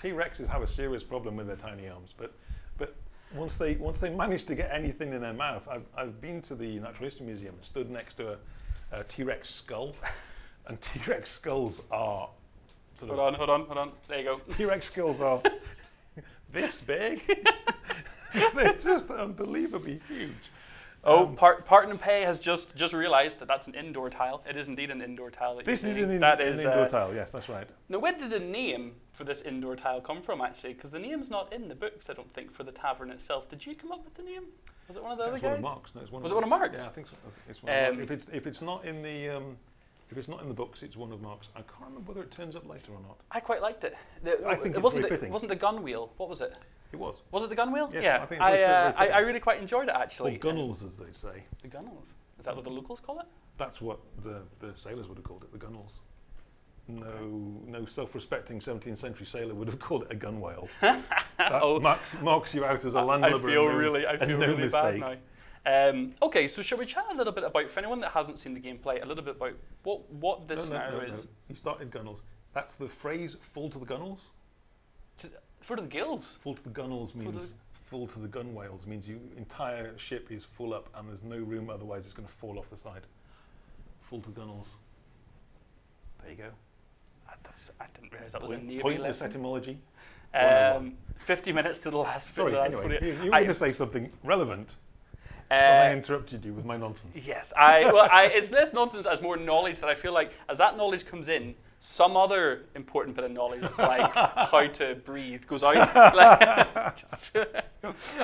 T Rexes have a serious problem with their tiny arms, but but once they once they manage to get anything in their mouth, I've I've been to the Natural History Museum and stood next to a, a T Rex skull, and T Rex skulls are sort Hold of on, hold on, hold on. There you go. T Rex skulls are this big. They're just unbelievably huge. Oh, Part Parton and Pay has just just realised that that's an indoor tile. It is indeed an indoor tile. That This you're is an, in, that an is, indoor uh, tile. Yes, that's right. Now, where did the name for this indoor tile come from, actually? Because the name's not in the books, I don't think, for the tavern itself. Did you come up with the name? Was it one of the other It's one guys? of Mark's. No, it's one Was of it one of Mark's? Yeah, I think so. It's one of Um, Mark's. If it's if it's not in the um, if it's not in the books, it's one of Mark's. I can't remember whether it turns up later or not. I quite liked it. The- I think it wasn't very the, fitting. wasn't the gun wheel. What was it? It was. Was it the gun wheel? Yes, yeah, I think I, uh, I, I really quite enjoyed it actually. Or gunnels, as they say. The gunnels. Is that what the locals call it? That's what the, the sailors would have called it, the gunnels. No, no self-respecting 17th century sailor would have called it a gunwale. that Oh. marks, marks you out as a landlubber. I feel no- really, I feel no really mistake. bad now. Um, okay, so shall we chat a little bit about, for anyone that hasn't seen the gameplay, a little bit about what what this No, no, scenario no, is? You started gunnels. That's the phrase fall to the gunnels." To, for the gills. Full to the gunnels to means full to the gunwales means your entire ship is full up and there's no room otherwise it's going to fall off the side. Full to gunnels. There you go. I, I didn't realise that was a navy pointless lesson. etymology. Um, 50 minutes to the last Sorry, the last anyway, you, you were going to say something relevant when I uh, interrupted you with my nonsense. Yes, I well, I, it's less nonsense as more knowledge that I feel like as that knowledge comes in, some other important bit of knowledge like how to breathe goes out.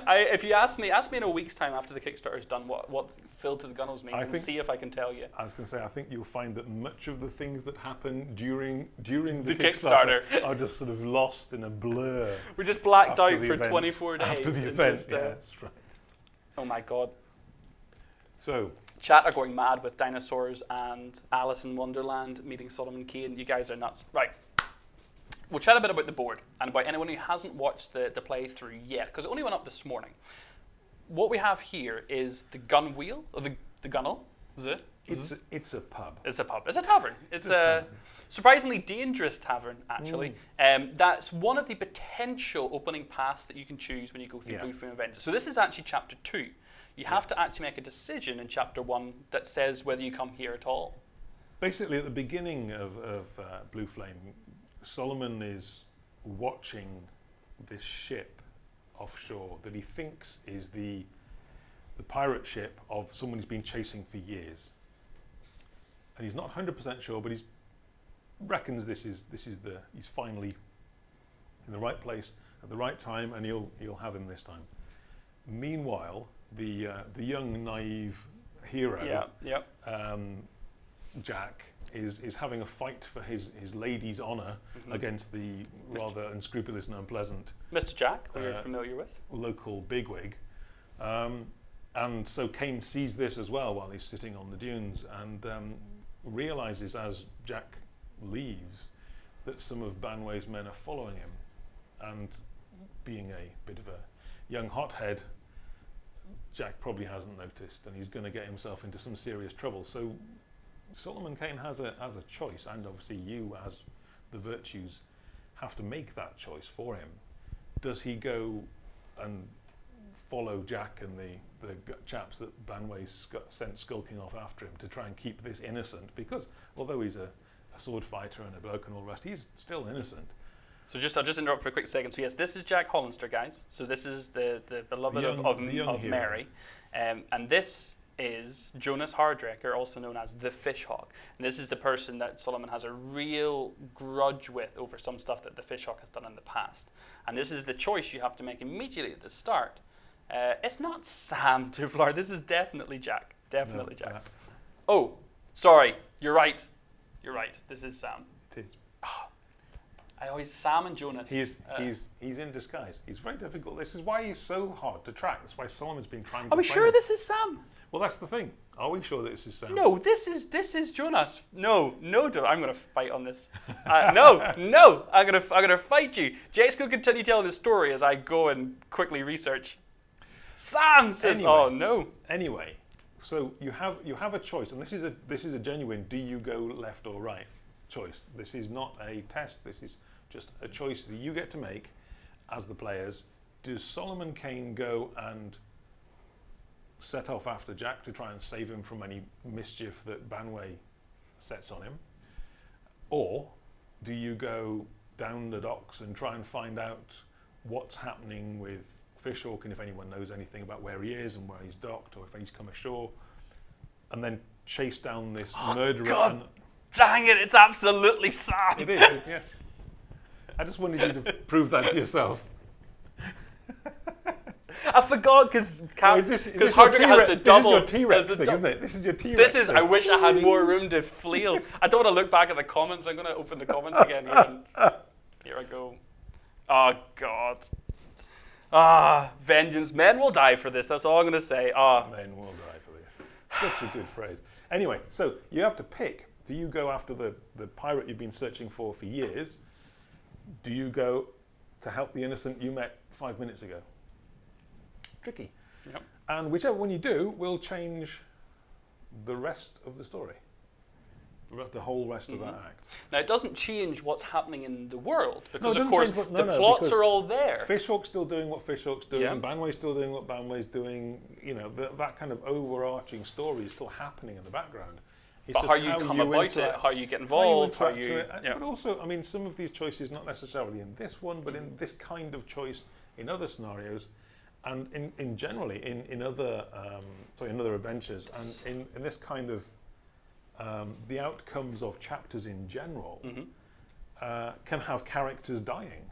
I, if you ask me, ask me in a week's time after the Kickstarter's done what what fill to the gunnels means I and think- see if I can tell you. I was going to say, I think you'll find that much of the things that happen during during the, The Kickstarter. are just sort of lost in a blur. We're just blacked out for event. 24 days. After the event, just, uh, yeah, that's right. Oh my god. So, Chat are going mad with dinosaurs and Alice in Wonderland meeting Solomon Kane. You guys are nuts. Right. We'll chat a bit about the board and about anyone who hasn't watched the, the playthrough yet, because it only went up this morning. What we have here is the gun wheel, or the, the gunnel. Is it? it's, it's a pub. It's a pub. It's a tavern. It's a a tavern. surprisingly dangerous tavern, actually. Um, that's one of the potential opening paths that you can choose when you go through Yeah. Blue Flame of Vengeance. So this is actually chapter two. You have to actually make a decision in chapter one that says whether you come here at all. Basically, at the beginning of, of uh, Blue Flame, Solomon is watching this ship offshore that he thinks is the the pirate ship of someone he's been chasing for years. And he's not 100% sure, but he reckons this is this is the he's finally in the right place at the right time, and he'll he'll have him this time. Meanwhile, the uh, the young naive hero Yeah, yeah. um, Jack is is having a fight for his his lady's honor Mhm. against the rather unscrupulous and unpleasant Mr. Jack, who you're Uh, familiar with. local bigwig. Um, and so Kane sees this as well while he's sitting on the dunes and um, realizes as Jack leaves that some of Banway's men are following him. And being a bit of a young hothead, Jack probably hasn't noticed and he's going to get himself into some serious trouble. So Solomon Kane has a, has a choice, and obviously you, as the virtues, have to make that choice for him. Does he go and follow Jack and the, the chaps that Banway sc- sent skulking off after him to try and keep this innocent? Because although he's a, a sword fighter and a bloke and all the rest, he's still innocent. So just I'll just interrupt for a quick second. So yes, this is Jack Hollister, guys. So this is the the beloved young- of, of, the of. Mary, um, and this is Jonas Hardraker, also known as the Fishhawk. And this is the person that Solomon has a real grudge with over some stuff that the Fishhawk has done in the past. And this is the choice you have to make immediately at the start. Uh, it's not Sam Tuflar. This is definitely Jack. Definitely No, Jack. that- Oh, sorry. You're right. You're right. This is Sam. it is. I always Sam and Jonas. He is, Uh, he's, he's in disguise. He's very difficult. This is why he's so hard to track. That's why Solomon's been trying to Are we sure him. this is Sam? Well, that's the thing. Are we sure that this is Sam? No, this is this is Jonas. No, no, I'm gonna fight on this. Uh, no, no, I'm gonna I'm gonna fight you. Jake's gonna continue telling the story as I go and quickly research. Sam says, Anyway. "Oh no." Anyway, so you have you have a choice, and this is a this is a genuine do you go left or right choice. This is not a test. This is just a choice that you get to make as the players. Does Solomon Kane go and set off after Jack to try and save him from any mischief that Banway sets on him? Or do you go down the docks and try and find out what's happening with Fishhawk and if anyone knows anything about where he is and where he's docked or if he's come ashore and then chase down this oh, murderer? God. Dang it! It's absolutely sad. it is, yes. I just wanted you to prove that to yourself. I forgot because because this your Hardwick has the double. This is your T-Rex thing, isn't it? This is your T-Rex This is. thing. I wish I had more room to flail. I don't want to look back at the comments. I'm going to open the comments again. Here I go. Oh God. Ah, vengeance. Men will die for this. That's all I'm going to say. Ah, Men will die for this. Such a good phrase. Anyway, so you have to pick. Do you go after the, the pirate you've been searching for for years? Do you go to help the innocent you met five minutes ago? Tricky. Yep. And whichever one you do will change the rest of the story. The whole rest of that mm-hmm. act. Now it doesn't change what's happening in the world because it of course what- no, the no, plots are all there. Fishhawk's still doing what Fishhawk's doing, Yeah. Banway's still doing what Banway's doing. You know, that kind of overarching story is still happening in the background. But how you come about it, how you get how involved, how you, to it. Yeah. But also, I mean, some of these choices, not necessarily in this one, but in this kind of choice in other scenarios, and in, in generally in, in other um, sorry, in other adventures, and in, in this kind of um, the outcomes of chapters in general Mhm. uh, can have characters dying.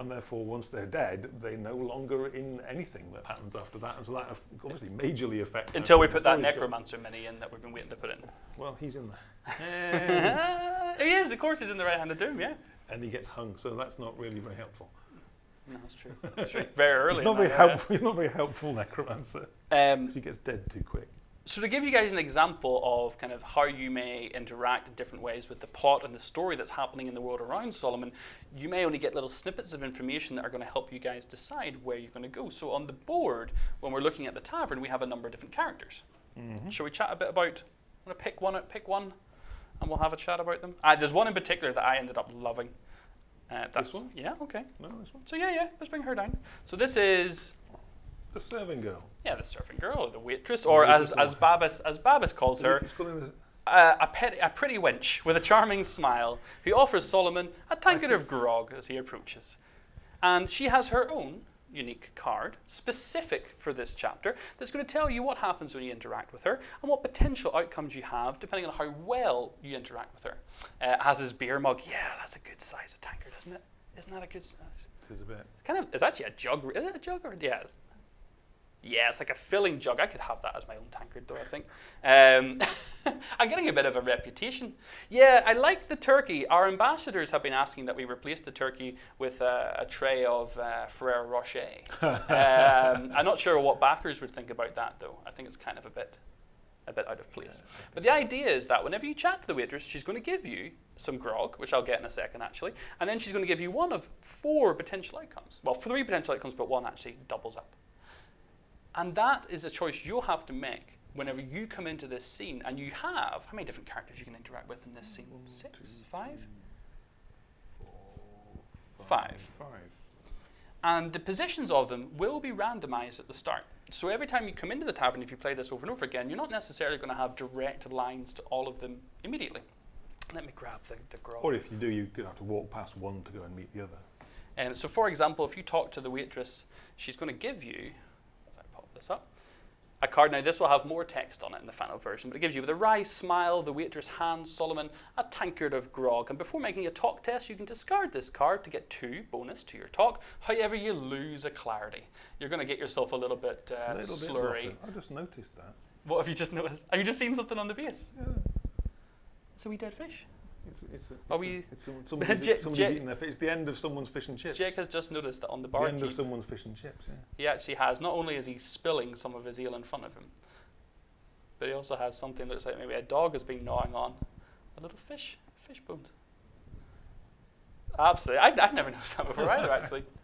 And therefore, once they're dead, they're no longer in anything that happens after that. And so that obviously majorly affects. Until we put that necromancer mini in that we've been waiting to put in. Well, he's in there. he is, of course, he's in the right hand of doom. Yeah, and he gets hung, so that's not really very helpful. no, that's true. That's true. Very early. He's not very helpful. He's not very helpful necromancer. Um, he gets dead too quick. So to give you guys an example of kind of how you may interact in different ways with the plot and the story that's happening in the world around Solomon, you may only get little snippets of information that are going to help you guys decide where you're going to go. So on the board, when we're looking at the tavern, we have a number of different characters. Shall we chat a bit about? I'm going to pick one. Pick one, and we'll have a chat about them. Uh, there's one in particular that I ended up loving. Uh, that's, one? Yeah. Okay. No, this one. So yeah, yeah. Let's bring her down. So this is The serving girl. yeah, the serving girl, or the waitress, or waitress as as Babis as Babis calls her, uh, a, pet, a pretty wench with a charming smile who offers Solomon a tankard of grog as he approaches. And she has her own unique card, specific for this chapter, that's going to tell you what happens when you interact with her and what potential outcomes you have depending on how well you interact with her. Uh, it has his beer mug. Yeah, that's a good size of tankard, isn't it? Isn't that a good size? It is a bit. It's kind of, it's actually a jug. Is it a jug or, yeah. Yeah, it's like a filling jug. I could have that as my own tankard, though, I think. Um, I'm getting a bit of a reputation. Yeah, I like the turkey. Our ambassadors have been asking that we replace the turkey with uh, a tray of uh, Ferrero Rocher. um, I'm not sure what backers would think about that, though. I think it's kind of a bit, a bit out of place. But the idea is that whenever you chat to the waitress, she's going to give you some grog, which I'll get in a second, actually, and then she's going to give you one of four potential outcomes. Well, three potential outcomes, but one actually doubles up. And that is a choice you'll have to make whenever you come into this scene and you have how many different characters you can interact with in this scene? Six? Five? Five. Five. And the positions of them will be randomized at the start. So every time you come into the tavern, if you play this over and over again, you're not necessarily going to have direct lines to all of them immediately. Let me grab the, the grog. Or if you do, you're going to have to walk past one to go and meet the other. Um, so, for example, if you talk to the waitress, she's going to give you, if I pop this up, a card. Now, this will have more text on it in the final version, but it gives you with a wry smile, the waitress hands Solomon a tankard of grog. And before making a talk test, you can discard this card to get two bonus to your talk. However, you lose a clarity. You're going to get yourself a little bit uh, a little slurry. rotten. I just noticed that. what have you just noticed? Have you just seen something on the base? Yeah. It's a wee dead fish. It's, it's, a, it's, Are a- we- it's some, somebody's, J- somebody's J- eating their fish. It's the end of someone's fish and chips. Jake has just noticed that on the bar. the end of someone's fish and chips, yeah. he actually has, not only is he spilling some of his eel in front of him, but he also has something that looks like maybe a dog has been gnawing on a little fish, fish bones. Absolutely. I've, I've never noticed that before either, actually.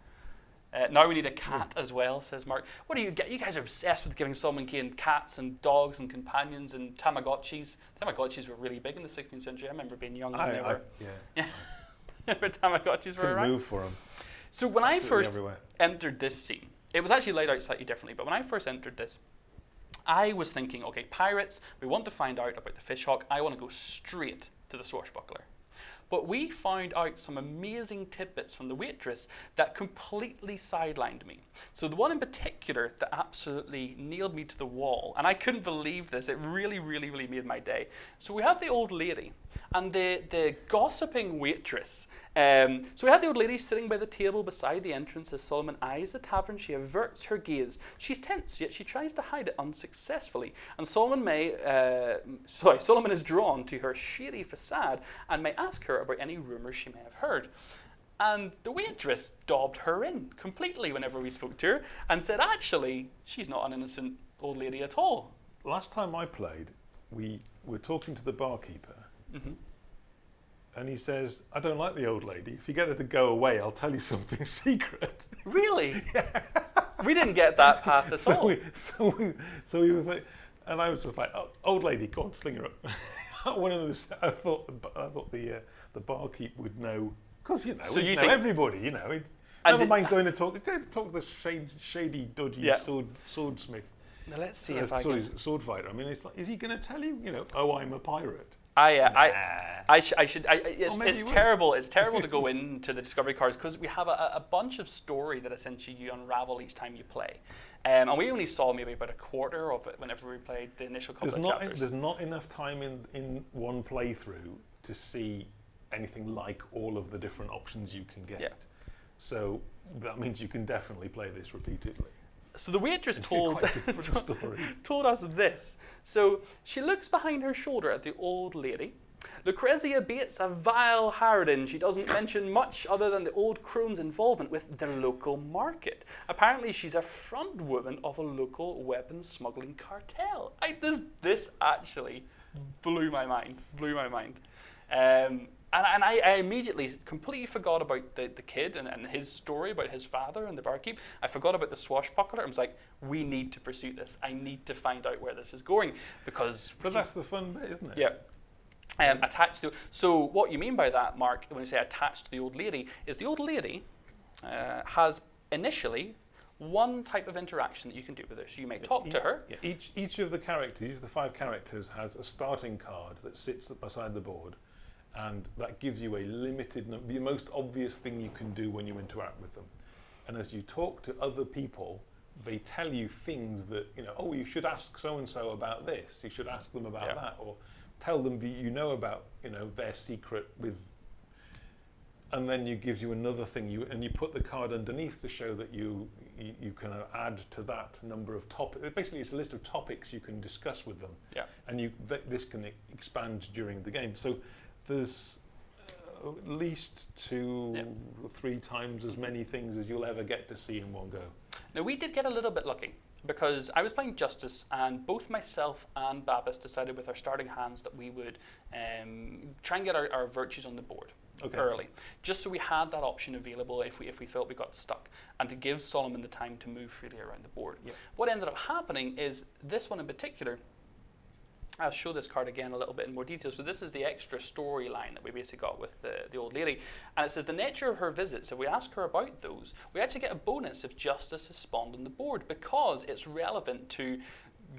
Uh, now we need a cat as well, says Mark. What do you get? You guys are obsessed with giving Solomon Kane cats and dogs and companions and Tamagotchis. Tamagotchis were really big in the 16th century. I remember being young when I, they I, were. yeah. for Tamagotchis were around. move for him. So when I first everywhere. entered this scene, it was actually laid out slightly differently, but when I first entered this, I was thinking, okay, pirates, we want to find out about the fishhawk. I want to go straight to the swashbuckler. But we found out some amazing tidbits from the waitress that completely sidelined me. So the one in particular that absolutely nailed me to the wall, and I couldn't believe this, it really, really, really made my day. So we have the old lady and the, the gossiping waitress. Um, so we had the old lady sitting by the table beside the entrance as Solomon eyes the tavern. She averts her gaze. She's tense, yet she tries to hide it unsuccessfully. And Solomon may, uh, sorry, Solomon is drawn to her shady facade and may ask her about any rumours she may have heard. And the waitress dobbed her in completely whenever we spoke to her and said, actually, she's not an innocent old lady at all. Last time I played, we were talking to the barkeeper, Mhm. and he says, "I don't like the old lady. If you get her to go away, I'll tell you something secret." Really? We didn't get that path at so all. we, so we, so we were, like- and I was just like, oh, "Old lady, go on, sling her up." One of those, I thought, the I thought the uh, the barkeep would know, because you know, So you know everybody, you know. It's, And never did- mind going to talk. Go to talk to the shady, shady dodgy Yeah. sword swordsmith. Now let's see Uh, if I sorry, can. sword fighter. I mean, it's like, is he going to tell you? You know, oh, I'm a pirate. I, uh, I, Nah. I, sh- I should. I, I- it's Or it's terrible. It's terrible to go into the discovery cards because we have a, a bunch of story that essentially you unravel each time you play, um, and we only saw maybe about a quarter of it whenever we played the initial couple There's of not, chapters. there's not enough time in, in one playthrough to see anything like all of the different options you can get. Yeah. So that means you can definitely play this repeatedly. So the waitress told quite different stories. told us this. So she looks behind her shoulder at the old lady. Lucrezia Bates, a vile harridan. She doesn't mention much other than the old crone's involvement with the local market. Apparently, she's a front woman of a local weapons smuggling cartel. I, this, this actually blew my mind. Blew my mind. Um, and and I, I immediately completely forgot about the, the kid and, and his story about his father and the barkeep. I forgot about the swashbuckler. I was like, we need to pursue this. I need to find out where this is going because But that's the fun bit, isn't it? yeah. Um, attached to so what you mean by that, Mark, when you say attached to the old lady, is the old lady uh, has initially one type of interaction that you can do with her. So you may talk to her. Yeah, each, each of the characters, the five characters, has a starting card that sits beside the board, and that gives you a limited, num- the most obvious thing you can do when you interact with them. And as you talk to other people, they tell you things that, you know, oh, you should ask so and so about this, you should ask them about Yeah. that, or tell them that you know about, you know, their secret with and then you gives you another thing you and you put the card underneath to show that you you, you can add to that number of topics basically it's a list of topics you can discuss with them Yeah. and you th- this can expand during the game so there's uh, at least two Yeah. three times as many things as you'll ever get to see in one go Now we did get a little bit lucky because I was playing Justice, and both myself and Babis decided with our starting hands that we would um, try and get our, our virtues on the board Okay. early, just so we had that option available if we if we felt we got stuck, and to give Solomon the time to move freely around the board. Yeah. What ended up happening is this one in particular. I'll show this card again a little bit in more detail. So this is the extra storyline that we basically got with the, the old lady. And it says the nature of her visits, if we ask her about those, we actually get a bonus if justice is spawned on the board because it's relevant to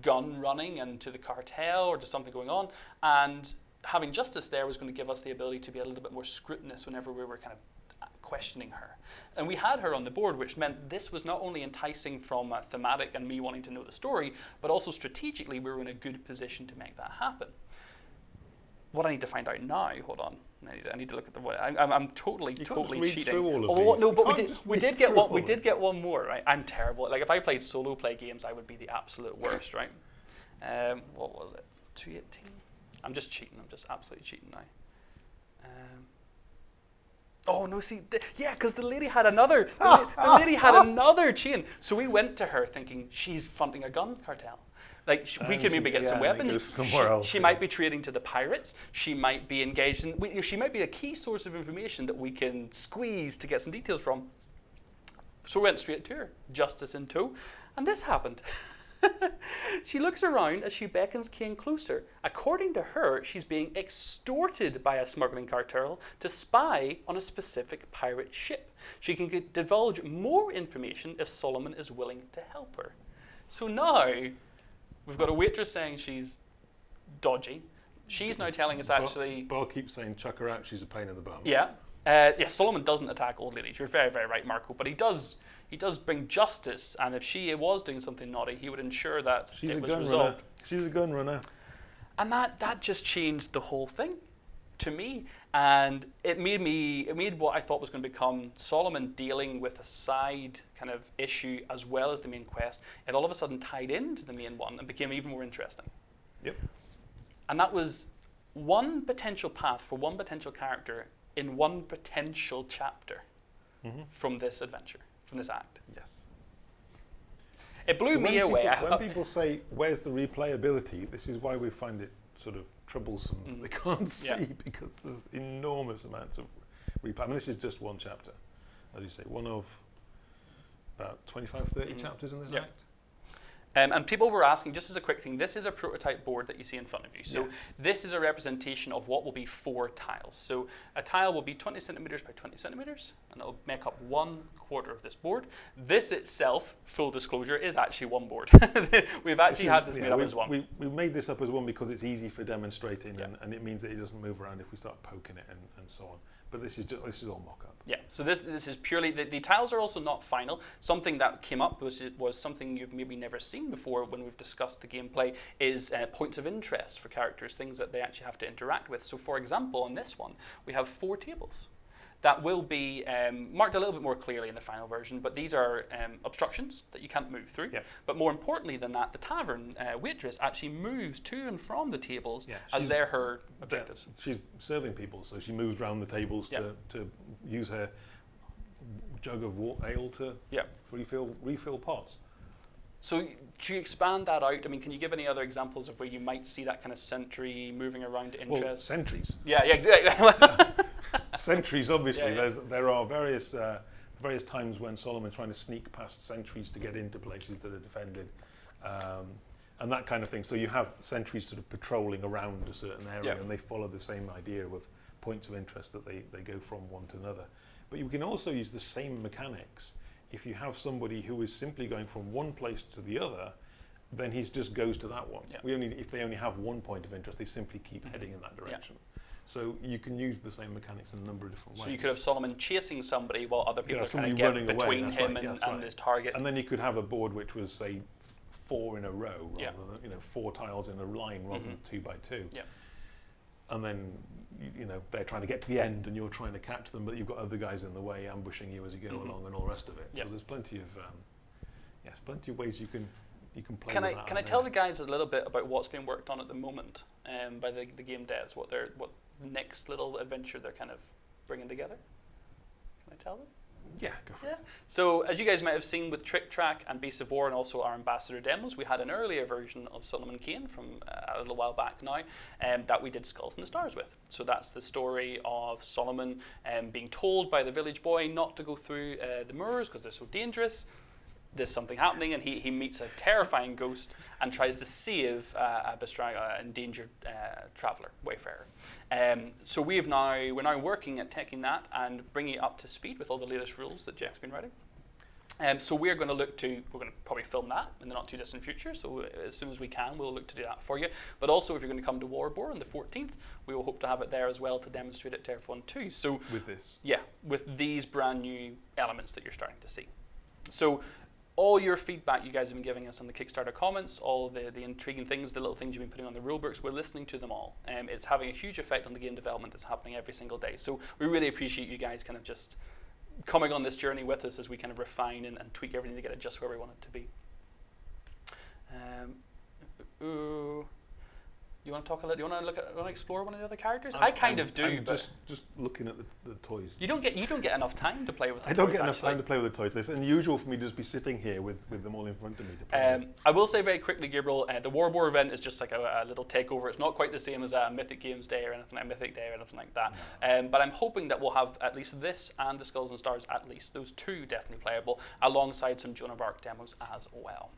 gun running and to the cartel or to something going on. And having justice there was going to give us the ability to be a little bit more scrutinous whenever we were kind of questioning her. And we had her on the board, which meant this was not only enticing from thematic and me wanting to know the story, but also strategically we were in a good position to make that happen. What I need to find out now, hold on, I need to, I need to look at the. I'm, I'm, I'm totally, You totally read cheating. through all of oh, these. no, but we did, we did get one. We did get one more, right? I'm terrible. Like if I played solo play games, I would be the absolute worst, right? Um, what was it? 218. I'm just cheating. I'm just absolutely cheating now. Um, oh no! See, yeah, because the lady had another. The, la- the lady had another chain. So we went to her thinking she's funding a gun cartel. Like sh- we she- maybe get yeah, some weapons. She- somewhere else, she yeah. might be trading to the pirates. She might be engaged in. We, she might be a key source of information that we can squeeze to get some details from. So we went straight to her, justice in tow, and this happened. she looks around as she beckons Kane closer. According to her, she's being extorted by a smuggling cartel to spy on a specific pirate ship. She can divulge more information if Solomon is willing to help her. So now we've got a waitress saying she's dodgy. She's now telling us actually. Bar, Bar keeps saying chuck her out. She's a pain in the bum. Yeah. Uh, yeah, Solomon doesn't attack old ladies. You're very, very right, Marco. But he does he does bring justice, and if she was doing something naughty, he would ensure that She's it a was gun resolved. runner. She's a gun runner. And that that just changed the whole thing to me, and it made me it made what I thought was going to become Solomon dealing with a side kind of issue as well as the main quest. It all of a sudden tied into the main one and became even more interesting. Yep. And that was one potential path for one potential character in one potential chapter Mhm. from this adventure, from this act. Yes. It blew So me away. People, I- when people say, "Where's the replayability?" This is why we find it sort of troublesome. that Mm. They can't see Yeah. because there's enormous amounts of replay. I mean, this is just one chapter. As you say, one of about 25, 30 Mhm. chapters in this Yeah. act. Um, and people were asking, just as a quick thing, this is a prototype board that you see in front of you. So Yes. this is a representation of what will be four tiles. So a tile will be 20 centimeters by 20 centimeters, and it'll make up one quarter of this board. This itself, full disclosure, is actually one board. We've actually This had this yeah, made up we, as one. We, we made this up as one because it's easy for demonstrating, Yeah. and, and it means that it doesn't move around if we start poking it and, and so on. But this is just, this is all mock-up. Yeah, so this this is purely the, the tiles are also not final. Something that came up was was something you've maybe never seen before when we've discussed the gameplay is uh, points of interest for characters, things that they actually have to interact with. So, for example, on this one, we have four tables that will be um, marked a little bit more clearly in the final version, but these are um, obstructions that you can't move through. Yeah. But more importantly than that, the tavern uh, waitress actually moves to and from the tables Yeah, as they're her Yeah, objectives. she's serving people, so she moves around the tables Yeah. to, to use her jug of ale to Yeah. refill refill pots. So to expand that out, I mean, can you give any other examples of where you might see that kind of sentry moving around to Well, interest? sentries. yeah, yeah, exactly. sentries, obviously. Yeah, yeah. There's, there are various uh, various times when Solomon's trying to sneak past sentries to get into places that are defended, um, and that kind of thing. So you have sentries sort of patrolling around a certain area, Yeah. and they follow the same idea of points of interest that they, they go from one to another. But you can also use the same mechanics if you have somebody who is simply going from one place to the other. Then he just goes to that one. Yeah. We only, if they only have one point of interest, they simply keep Mhm. heading in that Yeah. So you can use the same mechanics in a number of different ways. so you could have Solomon chasing somebody while other people Yeah, are kind of get running away, between him right, and, right. his target. and then you could have a board which was say four in a row rather Yeah. than you know four tiles in a line rather than Mhm. two by two. Yeah. And then you, know they're trying to get to the end and you're trying to catch them, but you've got other guys in the way ambushing you as you go Mhm. along and all the rest of it. So there's plenty of um, yes, plenty of ways you can you can play. Can I can I tell the guys a little bit about what's being worked on at the moment um, by the, the game devs? What they're what next little adventure they're kind of bringing together? Can I tell them? Yeah, go for Yeah. it. So as you guys might have seen with Trick Track and Beast of War and also our ambassador demos, we had an earlier version of Solomon Kane from uh, a little while back now um, that we did Skulls in the Stars with. So that's the story of Solomon um, being told by the village boy not to go through uh, the moors because they're so dangerous. There's something happening, and he, he meets a terrifying ghost and tries to save uh, a Bestraga, an endangered uh, traveler, wayfarer. Um, so we have now we're now working at taking that and bringing it up to speed with all the latest rules that Jack's been writing. Um, so we're going to look to we're going to probably film that in the not too distant future. So uh, as soon as we can, we'll look to do that for you. But also, if you're going to come to Warbor on the 14th, we will hope to have it there as well to demonstrate it to everyone too. So With this, yeah, with these brand new elements that you're starting to see. So all your feedback you guys have been giving us on the Kickstarter comments, all the, the intriguing things, the little things you've been putting on the rulebooks, we're listening to them all. Um, it's having a huge effect on the game development that's happening every single day. So we really appreciate you guys kind of just coming on this journey with us as we kind of refine and, and tweak everything to get it just where we want it to be. Um, ooh. You want to talk a little? You want to look at? Want to explore one of the other characters? I I'm- kind I'm- of do, I'm but just just looking at the, the toys. you don't get you don't get enough time to play with. The I don't toys, get enough actually. time to play with the toys. It's unusual for me to just be sitting here with, with them all in front of me to play. Um, I will say very quickly, Gabriel, uh, the War event is just like a, a little takeover. It's not quite the same as a Mythic Games Day or anything like Mythic Day or anything like that. Um, but I'm hoping that we'll have at least this and the Skulls and Stars, at least those two definitely playable, alongside some Joan of Arc demos as well.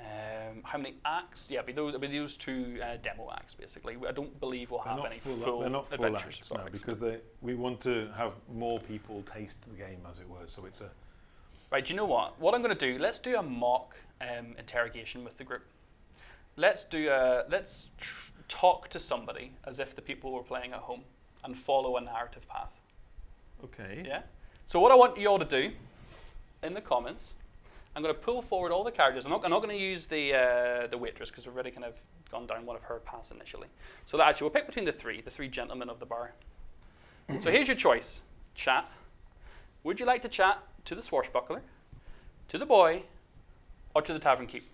Um, how many acts? Yeah, be those, be those two uh, demo acts basically. I don't believe we'll They're have any full, full, they're not full adventures. acts now arcs. because they, we want to have more people taste the game, as it were. So it's a Right, do you know what? What I'm going to do, let's do a mock um, interrogation with the group. Let's do a, let's tr- talk to somebody as if the people were playing at home and follow a narrative path. okay. Yeah? So what I want you all to do in the comments, I'm going to pull forward all the characters. I'm not, I'm not going to use the, uh, the waitress because we've already kind of gone down one of her paths initially. So that actually, we'll pick between the three, the three gentlemen of the bar. so here's your choice. Chat. Would you like to chat to the swashbuckler, to the boy, or to the tavern keep?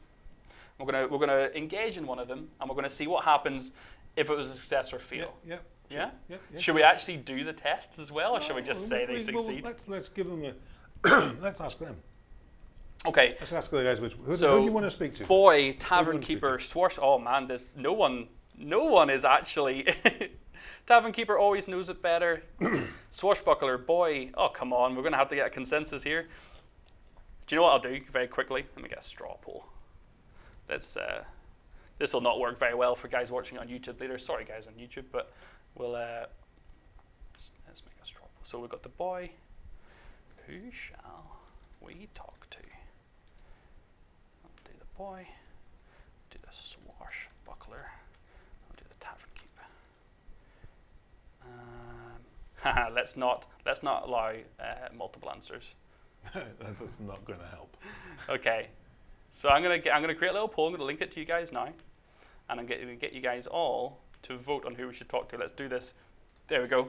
We're gonna we're gonna engage in one of them, and we're gonna see what happens if it was a success or Yeah. fail. Yeah. Yeah. Yeah. yeah. Should we actually do the test as well, or should we No, just say they we- well, succeed? let's let's give them a. let's ask them. Okay. Let's ask the guys which who, So, who do you want to speak to? Boy, tavern keeper, swash. Oh man, there's no one. No one is actually. tavern keeper always knows it better. Swashbuckler, boy. Oh come on, we're gonna have to get a consensus here. Do you know what I'll do very quickly? Let me get a straw poll. Let's. Uh, this will not work very well for guys watching on YouTube later. Sorry, guys on YouTube, but we'll. Uh, let's make a straw poll. So we've got the boy. Who shall we talk to? I'll do the boy. Do the swashbuckler. I'll do the tavern keep. Um, let's not let's not allow uh, multiple answers. That's not going to help. Okay, so I'm gonna get, I'm gonna create a little poll. I'm gonna link it to you guys now, and I'm gonna get you guys all to vote on who we should talk to. Let's do this. There we go.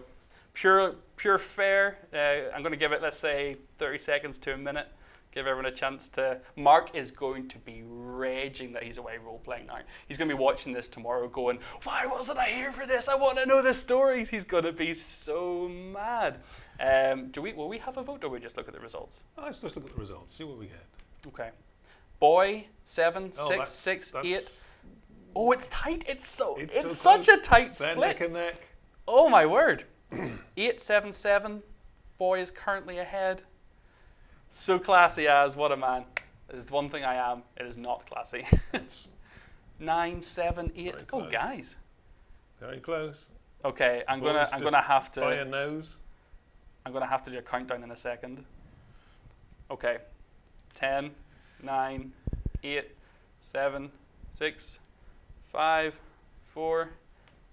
Pure pure fair. Uh, I'm gonna give it let's say 30 seconds to a minute. Give everyone a chance to. Mark is going to be raging that he's away role playing now. He's going to be watching this tomorrow, going, "Why wasn't I here for this? I want to know the stories." He's going to be so mad. Um, do we? Will we have a vote, or we just look at the results? Let's just look at the results. See what we get. Okay. Boy, seven, Oh, six, that's- six, that's- eight. Oh, it's tight. It's so. It's, It's so such close. a tight They're split. neck and neck. Oh my word. eight, seven, seven. Boy is currently ahead. So classy as what a man. There's one thing I am. It is not classy. Nine, seven, eight. Oh, guys. very close. Okay, I'm gonna. I'm gonna have to. By a nose. I'm going to have to do a countdown in a second. Okay. 10, 9, 8, 7, 6, 5, 4,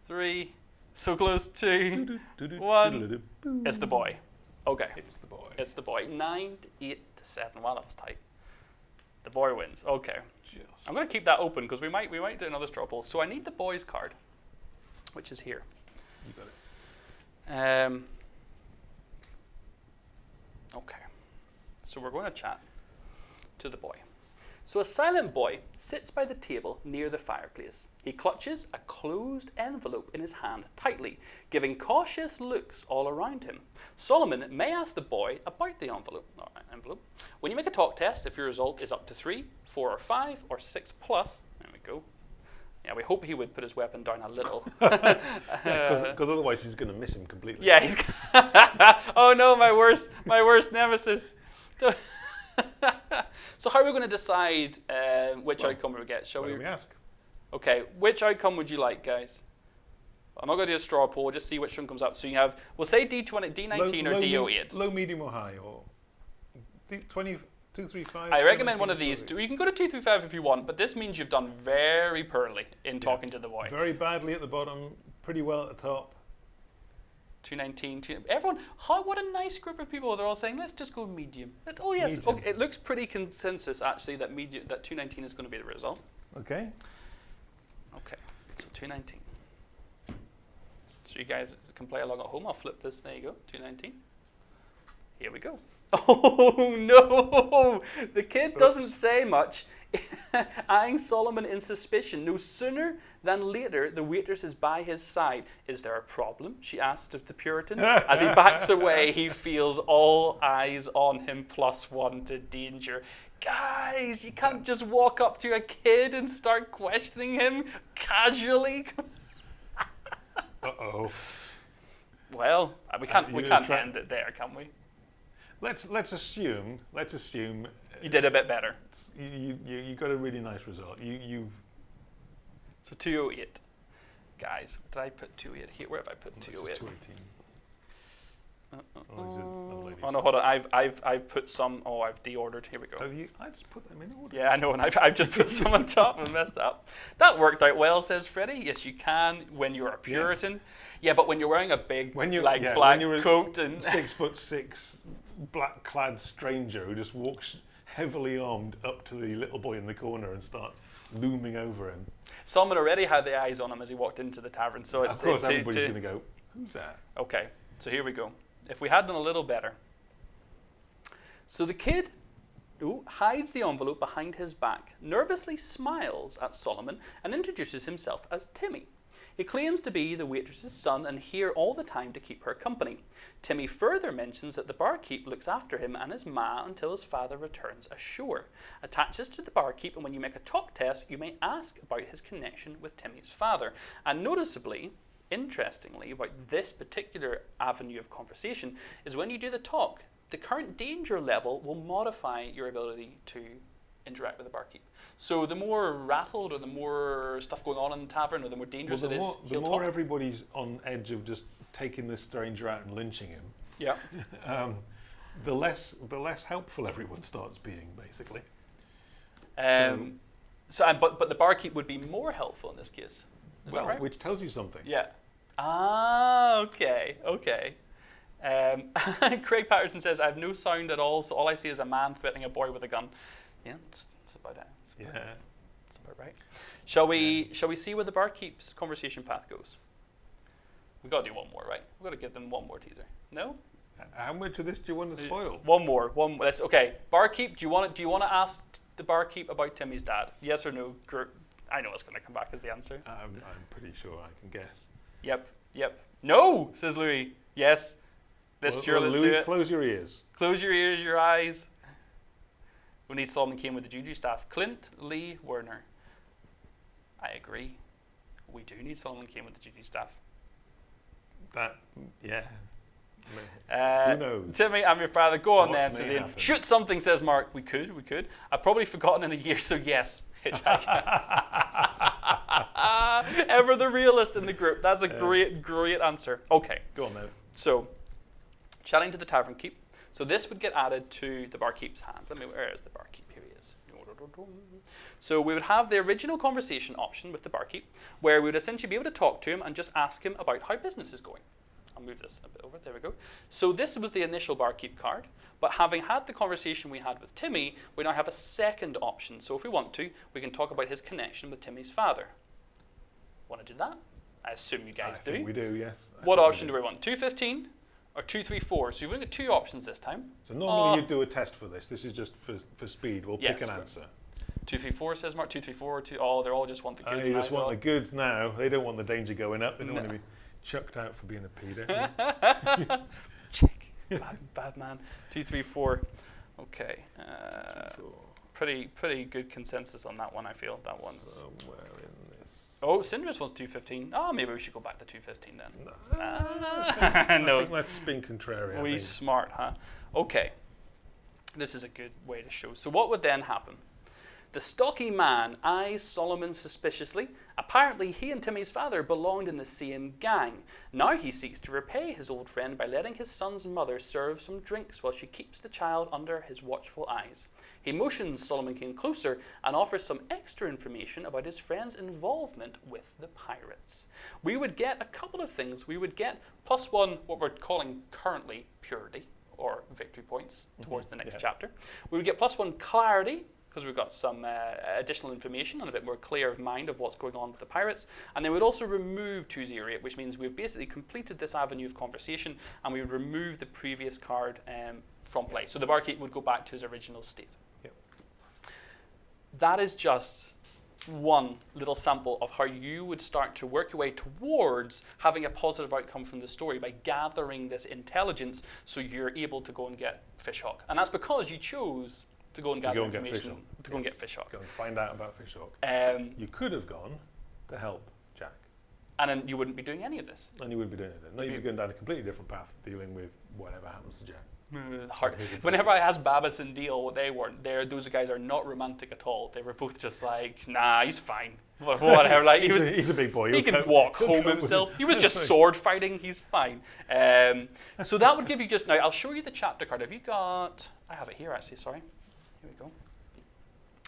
3, so close to. One. It's the boy. Okay. It's the boy. It's the boy. 9, 8 to 7. Wow, that was tight. The boy wins. Okay. Just. I'm going to keep that open because we might, we might do another straw poll. So I need the boy's card, which is here. You got it. Um, okay. So we're going to chat to the boy. So a silent boy sits by the table near the fireplace. He clutches a closed envelope in his hand tightly, giving cautious looks all around him. Solomon may ask the boy about the envelope. Envelope. When you make a talk test, if your result is up to three, four, or five, or six plus, there we go. Yeah, we hope he would put his weapon down a little. Because otherwise he's going to miss him completely. Yeah, he's. oh no, my worst, my worst nemesis. so how are we going to decide uh, which Well, outcome we get? Shall we? we ask? Okay, which outcome would you like, guys? I'm not going to do a straw poll. Just see which one comes up. So you have, we'll say D20, D19 or low, D08. Low, medium, or high, or D, 20, 235. I recommend one of these two. You can go to 235 if you want, but this means you've done very poorly in talking to the boy. Very badly at the bottom, pretty well at the top. 219. two- Everyone, how, what a nice group of people. They're all saying, let's just go medium. Let's, oh, yes. Medium. Okay, it looks pretty consensus, actually, that, medium, that 219 is going to be the result. Okay. Okay, so 219. So you guys can play along at home. I'll flip this. There you go, 219. Here we go. Oh no! The kid doesn't say much, eyeing Solomon in suspicion. No sooner than later, the waitress is by his side. Is there a problem? She asks of the Puritan. As he backs away, he feels all eyes on him, plus one to danger. Guys, you can't just walk up to a kid and start questioning him casually. Uh oh. Well, uh, we can't we can't end it there, can we? Let's let's assume let's assume You did a bit better. you, you, you got a really nice result. You, you've So 208. Guys, did I put two 208 here? Where have I put this is 208? 218. Uh, uh, Oh, is it a lady oh no, hold on. I've, I've, I've put some. Oh, I've deordered. Here we go. Have you? I just put them in order. Yeah, I know, and I've, I've just put some on top and messed up. That worked out well, says Freddie. Yes, you can when you're a Puritan. Yeah, but when you're wearing a big, When you're- like yeah, black coat and Six foot six, black clad stranger who just walks heavily armed up to the little boy in the corner and starts looming over him. Solomon already had the eyes on him as he walked into the tavern. So it's of course, to- everybody's going to go, "Who's that?" Okay, so here we go. If we had done a little better. So the kid ooh, hides the envelope behind his back, nervously smiles at Solomon, and introduces himself as Timmy. He claims to be the waitress's son and here all the time to keep her company. Timmy further mentions that the barkeep looks after him and his ma until his father returns ashore. Attaches to the barkeep, and when you make a talk test, you may ask about his connection with Timmy's father. And noticeably, interestingly, about this particular avenue of conversation is when you do the talk, the current danger level will modify your ability to interact with the barkeep. So the more rattled or the more stuff going on in the tavern or the more Well, dangerous the it is, more, the he'll more talk. everybody's on edge of just taking this stranger out and lynching him, yeah. um, the less the less helpful everyone starts being, basically. Um, so, and, but but the barkeep would be more helpful in this case. Is well, that right? which tells you something. Yeah. Ah, okay, okay. Um, Craig Patterson says, I have no sound at all, so all I see is a man threatening a boy with a gun. Yeah, that's, that's about it. That's about, Yeah. that's about right. Shall we, shall we see where the barkeep's conversation path goes? We've got to do one more, right? We've got to give them one more teaser. No? How much of this do you want to uh, spoil? One more. One. Let's, okay. Barkeep, do you want to, do you want to ask the barkeep about Timmy's dad? Yes or no? Gr- I know it's going to come back as the answer. I'm, I'm pretty sure I can guess. Yep. Yep. No, says Louis. Yes. This Well, sure, well, let's Louis, do it. Close your ears. Close your ears, your eyes. We need Solomon Kane with the Juju staff. Clint Lee Werner. I agree. We do need Solomon Kane with the Juju staff. That, yeah. Uh, Who knows? Timmy, I'm your father. Go on What then, says Ian. Shoot something, says Mark. We could, we could. I've probably forgotten in a year, so yes. Ever the realist in the group. That's a Yeah. great, great answer. Okay. Go on now. So, chatting to the tavern keep. So this would get added to the barkeep's hand. Let me. Where is the barkeep? Here he is. So we would have the original conversation option with the barkeep, where we would essentially be able to talk to him and just ask him about how business is going. I'll move this a bit over. There we go. So this was the initial barkeep card. But having had the conversation we had with Timmy, we now have a second option. So if we want to, we can talk about his connection with Timmy's father. Want to do that? I assume you guys I do. think we do, yes. I What option do we want? 215 or 234? So you've only got two options this time. So normally Oh. you do a test for this. This is just for, for speed. We'll Yes, pick an we- answer. 234 says Mark. 234, two, oh, they're all just want the Oh, goods. you now, just want the goods now. They don't want the danger going up. They don't want to be chucked out for being a pedo. Check. Bad, bad man. 234. Okay. Uh, pretty pretty good consensus on that one, I feel. That one's. Somewhere in. Oh, Cinder's was 215. Oh, maybe we should go back to 215 then. No, Ah, I no. think that's being contrary. I We smart, huh? Okay. This is a good way to show. So what would then happen? The stocky man eyes Solomon suspiciously. Apparently, he and Timmy's father belonged in the same gang. Now he seeks to repay his old friend by letting his son's mother serve some drinks while she keeps the child under his watchful eyes. He motions Solomon Kane closer and offers some extra information about his friend's involvement with the pirates. We would get a couple of things. We would get plus one, what we're calling currently purity or victory points towards the next yeah. chapter. We would get plus one clarity because we've got some uh, additional information and a bit more clear of mind of what's going on with the pirates. And then we'd also remove 208, which means we've basically completed this avenue of conversation and we would remove the previous card um, from play. So the barkeep would go back to his original state. That is just one little sample of how you would start to work your way towards having a positive outcome from the story by gathering this intelligence so you're able to go and get Fishhawk. And that's because you chose to go and To gather go and information to go and get Fishhawk. Go and find out about Fishhawk. Um, You could have gone to help Jack, and then you wouldn't be doing any of this. and you wouldn't be doing anything. No, you'd be going down a completely different path, dealing with whatever happens to Jack. Hard. Here's a joke. Whenever I asked Babis and Deal what they weren't, there those guys are not romantic at all. They were both just like, nah, he's fine. Wha- Whatever. Like he he's, was, a, he's a big boy. he He'll can cope- walk he'll home himself. He was just sword fighting. He's fine. Um, so that would give you just now. I'll show you the chapter card. Have you got? I have it here actually. Sorry. Here we go.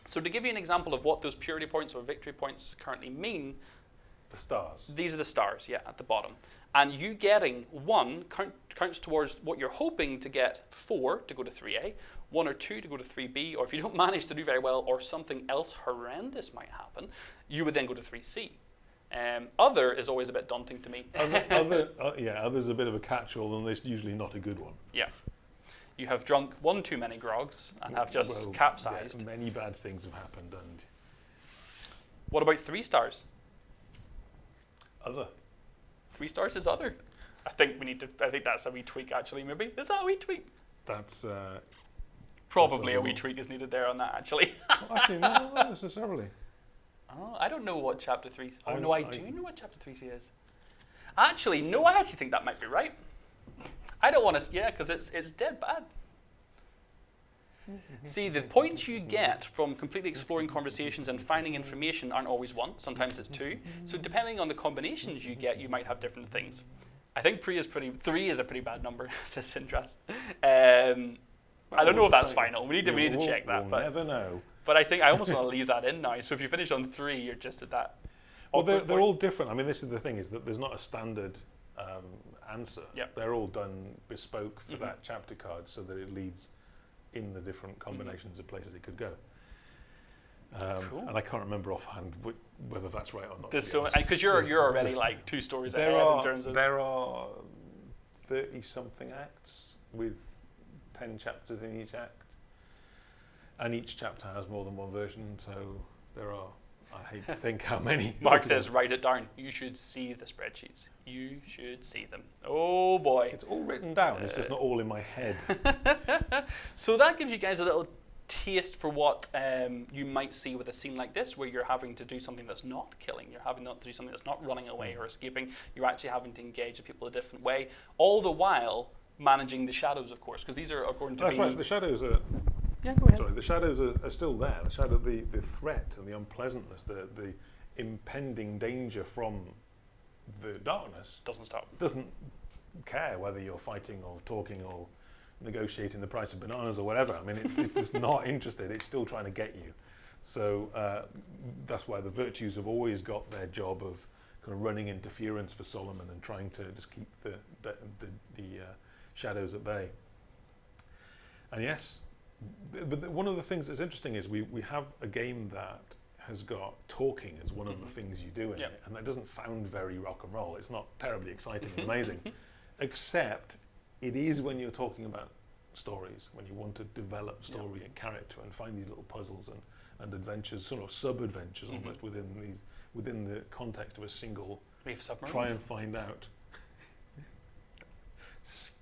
So to give you an example of what those purity points or victory points currently mean, The stars. these are the stars, yeah, at the bottom. And you getting one count, counts towards what you're hoping to get four to go to 3A, one or two to go to 3B, or if you don't manage to do very well or something else horrendous might happen, you would then go to 3C. Um, other is always a bit daunting to me. other, other, uh, yeah, other's a bit of a catch-all, and it's usually not a good one. yeah. You have drunk one too many grogs and have just Well, capsized. yeah, many bad things have happened, and What about three stars? other. Three stars is other. I think we need to. I think that's a wee tweak actually. Maybe is that a wee tweak? That's uh, Probably a wee tweak is needed there on that actually. well, actually no, not necessarily. Oh, I don't know what chapter three. Oh I- no, I, I- do know what chapter three C is. Actually, no, I actually think that might be right. I don't want to. Yeah, because it's it's dead bad. See, the points you get from completely exploring conversations and finding information aren't always one. Sometimes it's two. So depending on the combinations you get, you might have different things. I think three is pretty. Three is a pretty bad number, says Sindras. Um, I don't know if that's final. We need to we need to check that, but never know. but I think I almost want to leave that in now. So if you finish on three, you're just at that. Well, they're, they're all different. I mean, this is the thing: is that there's not a standard um, answer. Yep. They're all done bespoke for Mhm. that chapter card, so that it leads in the different combinations of places it could go. Um, Cool. And I can't remember offhand wh- whether that's right or not. There's so because you're There's- you're already like two stories there ahead are in terms of there are thirty something acts with ten chapters in each act, and each chapter has more than one version. So there are. I hate to think how many. Mark says write it down. You should see the spreadsheets. You should see them. Oh boy. it's all written down. It's just not all in my head. So that gives you guys a little taste for what um, you might see with a scene like this, where you're having to do something that's not killing. You're having not to do something that's not running away or escaping. You're actually having to engage the people a different way, all the while managing the shadows, of course, because these are, going to That's be. right. The shadows are yeah, go ahead. sorry. The shadows are, are still there. The shadow, the, the threat and the unpleasantness, the the impending danger from the darkness Doesn't stop. doesn't care whether you're fighting or talking or negotiating the price of bananas or whatever. I mean, it, it's just not interested. It's still trying to get you. So uh, that's why the virtues have always got their job of kind of running interference for Solomon and trying to just keep the the, the, the uh, shadows at bay. And yes, th- but one of the things that's interesting is we, we have a game that has got talking as one of the Mhm. things you do in Yeah. it, and that doesn't sound very rock and roll. It's not terribly exciting and amazing, except it is when you're talking about stories, when you want to develop story and character and find these little puzzles and, and adventures, sort of sub-adventures Mhm. almost within these within the context of a single. Reef submarines. Try and find out.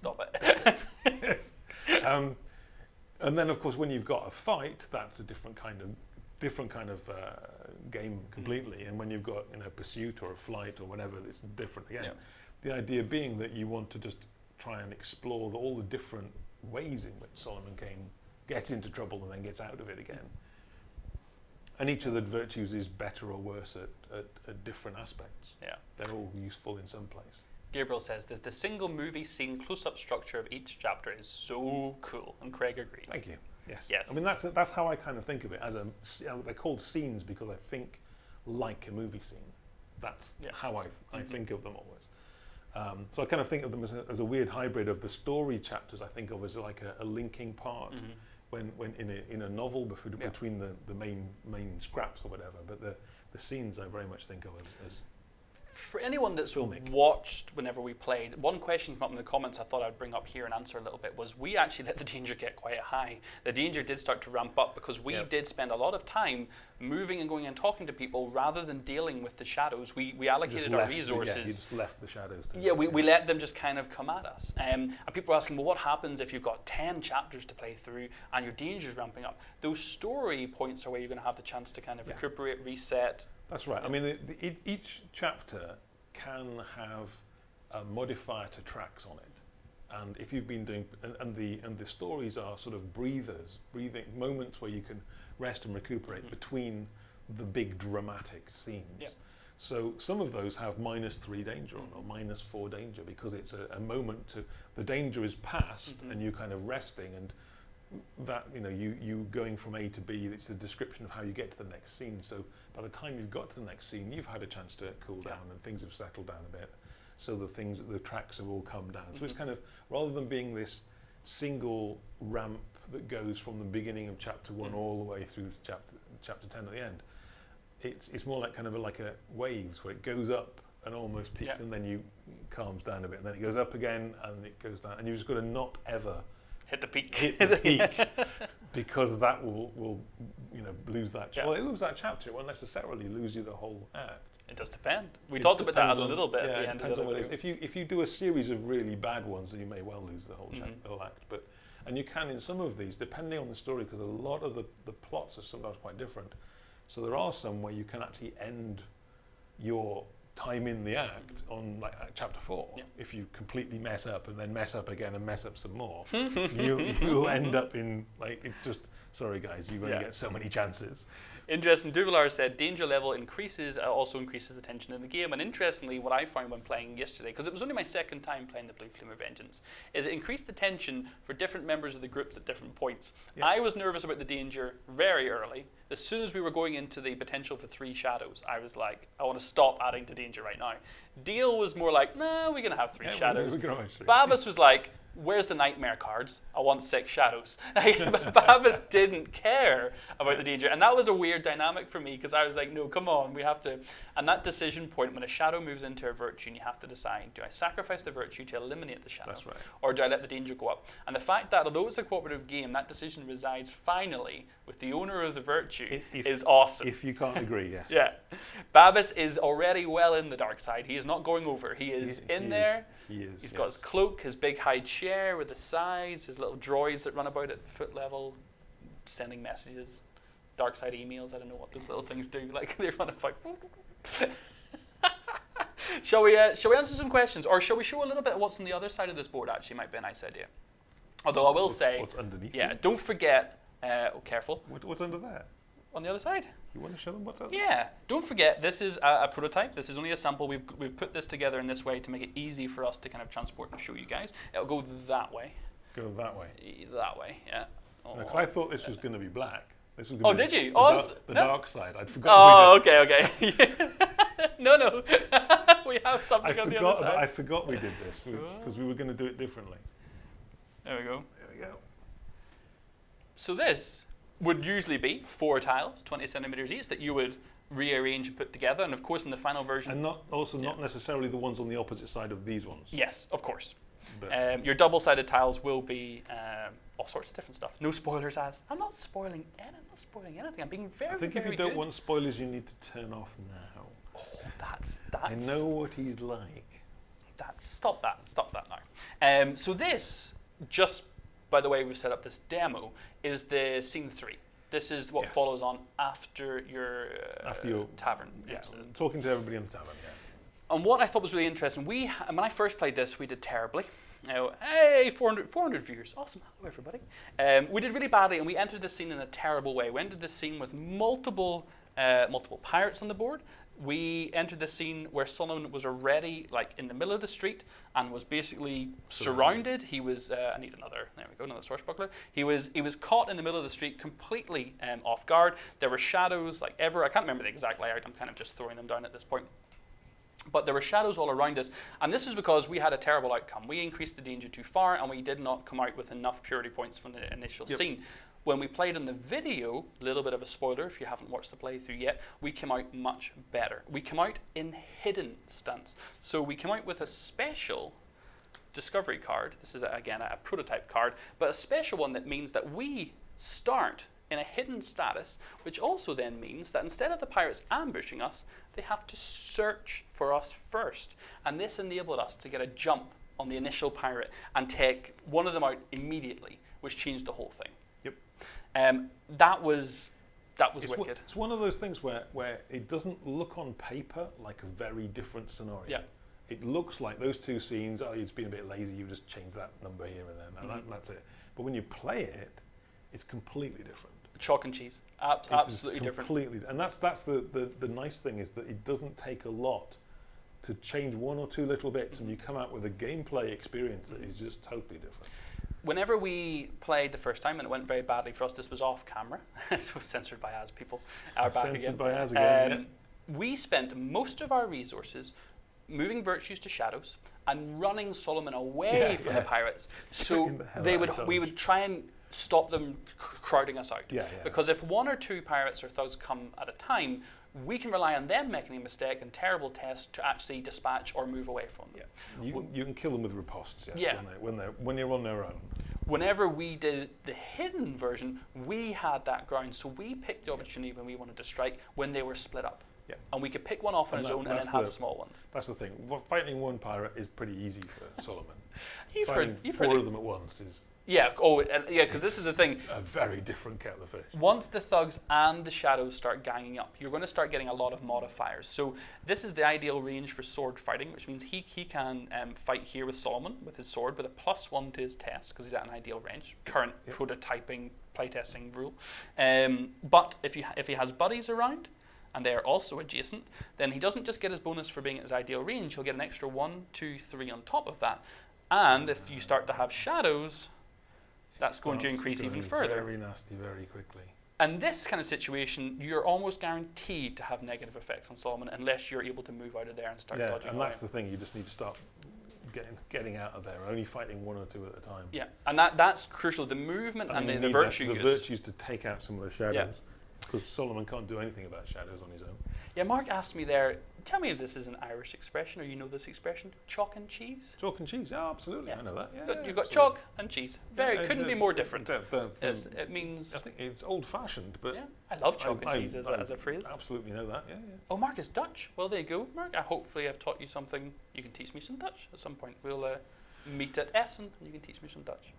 Stop it. um, and then, of course, when you've got a fight, that's a different kind of different kind of uh, game completely. And when you've got you know pursuit or a flight or whatever, it's different again. Yeah. The idea being that you want to just try and explore the, all the different ways in which Solomon Kane gets into trouble and then gets out of it again. And each of the virtues is better or worse at, at, at different aspects. yeah. They're all useful in some place. Gabriel says that the single movie scene close-up structure of each chapter is so cool, and Craig agrees. Thank you. Yes. Yes. I mean, that's that's how I kind of think of it. As a, s- uh, they're called scenes because I think like a movie scene. That's Yeah. how I th- I Mhm. think of them always. Um, so I kind of think of them as a, as a weird hybrid of the story chapters. I think of as like a, a linking part Mhm. when, when in a in a novel before, Yeah. between the, the main main scraps or whatever. But the the scenes I very much think of as, as For anyone that's Filmic. watched whenever we played, one question came up in the comments I thought I'd bring up here and answer a little bit was we actually let the danger get quite high. The danger did start to ramp up because we Yep. did spend a lot of time moving and going and talking to people rather than dealing with the shadows. We, we allocated our the- resources. yeah, you just left the shadows. to- Yeah, we, we let them just kind of come at us. Um, and people are asking, well, what happens if you've got 10 chapters to play through and your danger's ramping up? Those story points are where you're going to have the chance to kind of Yeah. recuperate, reset. That's right. I mean, the, the, each chapter can have a modifier to tracks on it. And if you've been doing, and, and the and the stories are sort of breathers, breathing moments where you can rest and recuperate Mhm. between the big dramatic scenes. Yep. So some of those have minus three danger on or minus four danger because it's a, a moment to the danger is past Mhm. and you kind of resting and that you know you you going from A to B. It's a description of how you get to the next scene. So by the time you've got to the next scene, you've had a chance to cool Yeah. down and things have settled down a bit. So the things the tracks have all come down. So it's Mhm. kind of rather than being this single ramp that goes from the beginning of chapter one Mhm. all the way through to chapter chapter ten at the end. It's it's more like kind of a, like a waves where it goes up and almost peaks Yeah. and then you calms down a bit and then it goes up again and it goes down and you've just got to not ever Hit the peak. hit the peak because that will will you know lose that. Yeah. Well, it lose that chapter. It won't necessarily lose you the whole act. It does depend. We It talked about that a on- little bit yeah, at the end of depends the on what it is. If you if you do a series of really bad ones, then you may well lose the whole, chap- Mhm. the whole act. But and you can in some of these, depending on the story, because a lot of the, the plots are sometimes quite different. So there are some where you can actually end your time in the act on like chapter four. Yeah. If you completely mess up and then mess up again and mess up some more, you you'll end up in like it's just sorry guys, you've only Yeah. get so many chances. Interesting. Duvalar said danger level increases, uh, also increases the tension in the game. And interestingly, what I found when playing yesterday, because it was only my second time playing the Blue Flame of Vengeance, is it increased the tension for different members of the groups at different points. Yeah. I was nervous about the danger very early. As soon as we were going into the potential for three shadows, I was like, I want to stop adding to danger right now. Deal was more like, nah, we're going to have three Yeah, shadows. we can always see. Babis was like, where's the nightmare cards? I want six shadows. Babis didn't care about the danger. And that was a weird dynamic for me because I was like, no, come on, we have to. And that decision point, when a shadow moves into a virtue and you have to decide, do I sacrifice the virtue to eliminate the shadow? That's right. Or do I let the danger go up? And the fact that although it's a cooperative game, that decision resides finally with the owner of the virtue If- is awesome. If you can't agree, yes. yeah. Babis is already well in the dark side. He is not going over. He is He- in he there. He is. He's got his cloak, his big high chair with the sides, his little droids that run about at foot level, sending messages, dark side emails. I don't know what those little things do. Like they run about. shall we? Uh, shall we answer some questions, or shall we show a little bit of what's on the other side of this board? Actually, might be a nice idea. Although I will What's- say, what's underneath. yeah, don't forget. Uh, oh, careful What, what's under there? On the other side. You want to show them what's under? Yeah, don't forget this is a, a prototype. This is only a sample. We've we've put this together in this way to make it easy for us to kind of transport and show you guys. It'll go that way. Go that way. That way, yeah. Oh, Because I thought this was oh. going to be black. This was Oh, did you? The, Oh, dar- s- the no. dark side. I'd forgotten. oh okay, okay. no, no. we have I something on the other About, I side. forgot we did this Oh. because we were going to do it differently. There we go. There we go. So this would usually be four tiles, 20 centimeters each, that you would rearrange and put together. And of course, in the final version, And not also not Yeah. necessarily the ones on the opposite side of these ones. yes, of course. Um, your double-sided tiles will be um, all sorts of different stuff. No spoilers, as I'm not spoiling. any- I'm not spoiling anything. I'm being very, I think if very you don't good. want spoilers, you need to turn off now. oh, that's that's. I know what he's like. That's stop that. Stop that now. Um, so this, just by the way we've set up this demo, is the scene three. This is what Yes. follows on after your uh, After your tavern Yeah, talking to everybody in the tavern. Yeah. And what I thought was really interesting, we when I first played this, we did terribly. Now, hey, 400, 400 viewers, awesome, hello everybody. Um, we did really badly, and we entered the scene in a terrible way. We entered the scene with multiple, uh, multiple pirates on the board. We entered the scene where Solomon was already like in the middle of the street and was basically surrounded. He was, uh, I need another. There we go, another swashbuckler. He was, he was caught in the middle of the street, completely um, off guard. There were shadows like ever. I can't remember the exact layout. I'm kind of just throwing them down at this point but there were shadows all around us. And this was because we had a terrible outcome. We increased the danger too far and we did not come out with enough purity points from the initial Yep. scene. When we played in the video, a little bit of a spoiler if you haven't watched the playthrough yet, we came out much better. We came out in hidden stunts. So we came out with a special discovery card. This is, again, a prototype card, but a special one that means that we start in a hidden status, which also then means that instead of the pirates ambushing us, they have to search for us first. And this enabled us to get a jump on the initial pirate and take one of them out immediately, which changed the whole thing. Um, that was that was It's, one- wicked. it's one of those things where, where it doesn't look on paper like a very different scenario. Yeah. it looks like those two scenes. Oh, it's been a bit lazy. You just change that number here and there, and that, Mhm. that's it. But when you play it, it's completely different. Chalk and cheese. Ab- It absolutely different. Completely, and that's that's the, the the nice thing is that it doesn't take a lot to change one or two little bits, and you come out with a gameplay experience that is just totally different. Whenever we played the first time and it went very badly for us, this was off camera. this was censored by Az people. Are back Censored again. by Az again, Um, We spent most of our resources moving virtues to shadows and running Solomon away Yeah, from yeah. the pirates. So the they would we would try and stop them crowding us out. Yeah, yeah. Because if one or two pirates or thugs come at a time, we can rely on them making a mistake and terrible tests to actually dispatch or move away from them. Yeah, you, can- you can kill them with ripostes. Yes, Yeah. when, they, when they're when they're on their own. whenever we did the hidden version, we had that ground. So we picked the opportunity when we wanted to strike when they were split up. Yeah. And we could pick one off on And its that- own and then that's have the- small ones. That's the thing. Wa- Fighting one pirate is pretty easy for Solomon. You've Fighting heard, you've four heard. of The, them at once is yeah. Oh, and, yeah. Because this is the thing. a very different kettle of fish. Once the thugs and the shadows start ganging up, you're going to start getting a lot of modifiers. So this is the ideal range for sword fighting, which means he, he can um, fight here with Solomon with his sword with a plus one to his test because he's at an ideal range. Current Yep. prototyping playtesting rule. Um, but if you if he has buddies around and they are also adjacent, then he doesn't just get his bonus for being at his ideal range. He'll get an extra one, two, three on top of that. And if you start to have shadows, that's going to increase even further. Very nasty, very quickly. And this kind of situation, you're almost guaranteed to have negative effects on Solomon unless you're able to move out of there and start yeah, dodging and that's the thing. You just need to start getting getting out of there. Only fighting one or two at a time. Yeah, and that that's crucial. The movement And and, the, the need virtue the virtues to take out some of the shadows. Because Solomon can't do anything about shadows on his own. Yeah, Mark asked me there. Tell me if this is an Irish expression or you know this expression, chalk and cheese. Chalk and cheese. Yeah, absolutely. Yeah. I know that. Yeah, You've got- absolutely. chalk and cheese. Very Yeah, couldn't be more different. the- the- It's, the- it means I think it's old-fashioned, but yeah. I love chalk I- and cheese as, I- a, as a phrase. Absolutely know that. Yeah, yeah. Oh, Mark is Dutch. Well, there you go, Mark. I hopefully I've taught you something. You can teach me some Dutch at some point. We'll uh, meet at Essen and you can teach me some Dutch.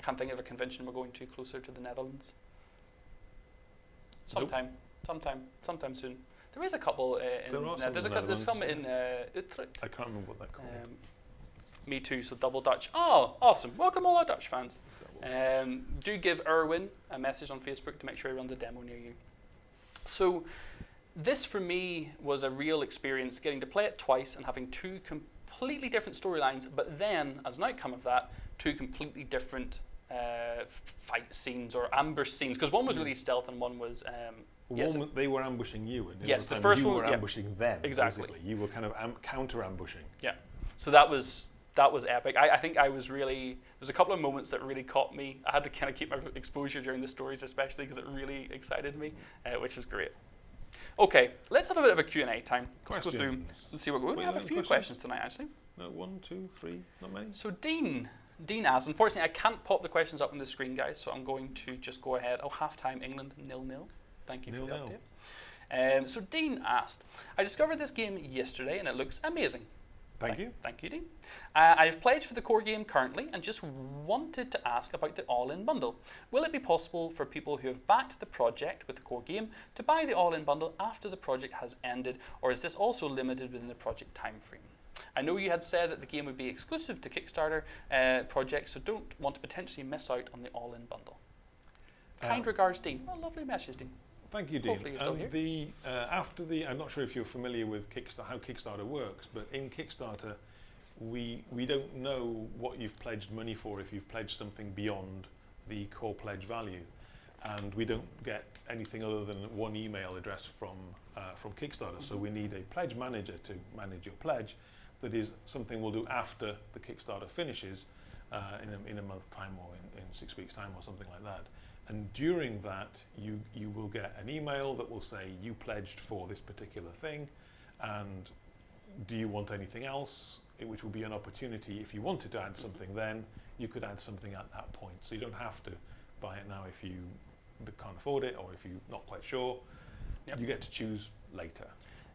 I can't think of a convention we're going to closer to the Netherlands. Nope. Sometime, sometime, sometime soon. There is a couple uh, in. There are uh, some there's, a, there's some in uh, Utrecht. I can't remember what they're called. Um, me too. So double Dutch. Oh, awesome! Welcome all our Dutch fans. Um, do give Erwin a message on Facebook to make sure he runs a demo near you. So, this for me was a real experience getting to play it twice and having two completely different storylines, but then, as an outcome of that, two completely different uh, fight scenes or ambush scenes. Because one was really stealth and one was. Um, yes, one they were ambushing you, and the Yes, the first you one- were yeah. ambushing them. Exactly. basically. You were kind of am- counter ambushing. Yeah, so that was that was epic. I, I think I was really there's a couple of moments that really caught me. I had to kind of keep my exposure during the stories, especially because it really excited me, uh, which was great. Okay, let's have a bit of a Q&A time. Let's go through Questions? and see what we, we have a few questions? questions tonight actually. No, one, two, three, not many. So Dean, Dean asks. Unfortunately, I can't pop the questions up on the screen, guys. So I'm going to just go ahead. Oh, halftime England nil nil. Thank you for the Nil-nil. update. Um, so Dean asked, I discovered this game yesterday and it looks amazing. Thank you. Thank you, Dean. Uh, I have pledged for the core game currently and just wanted to ask about the all in bundle. Will it be possible for people who have backed the project with the core game to buy the all in bundle after the project has ended, or is this also limited within the project timeframe? I know you had said that the game would be exclusive to Kickstarter uh, projects, so don't want to potentially miss out on the all in bundle. Kind Um, regards, Dean. Well, lovely message, Dean. Thank you, Dean. Hopefully you're still Um. The uh, after the, I'm not sure if you're familiar with Kickstarter, how Kickstarter works, but in Kickstarter, we we don't know what you've pledged money for if you've pledged something beyond the core pledge value, and we don't get anything other than one email address from uh, from Kickstarter. So we need a pledge manager to manage your pledge. That is something we'll do after the Kickstarter finishes, uh, in a, in a month's time or in, in six weeks' time or something like that. And during that, you, you will get an email that will say you pledged for this particular thing, and do you want anything else? It- which will be an opportunity if you wanted to add something then, you could add something at that point. So you don't have to buy it now if you can't afford it or if you're not quite sure. Yep. You get to choose later.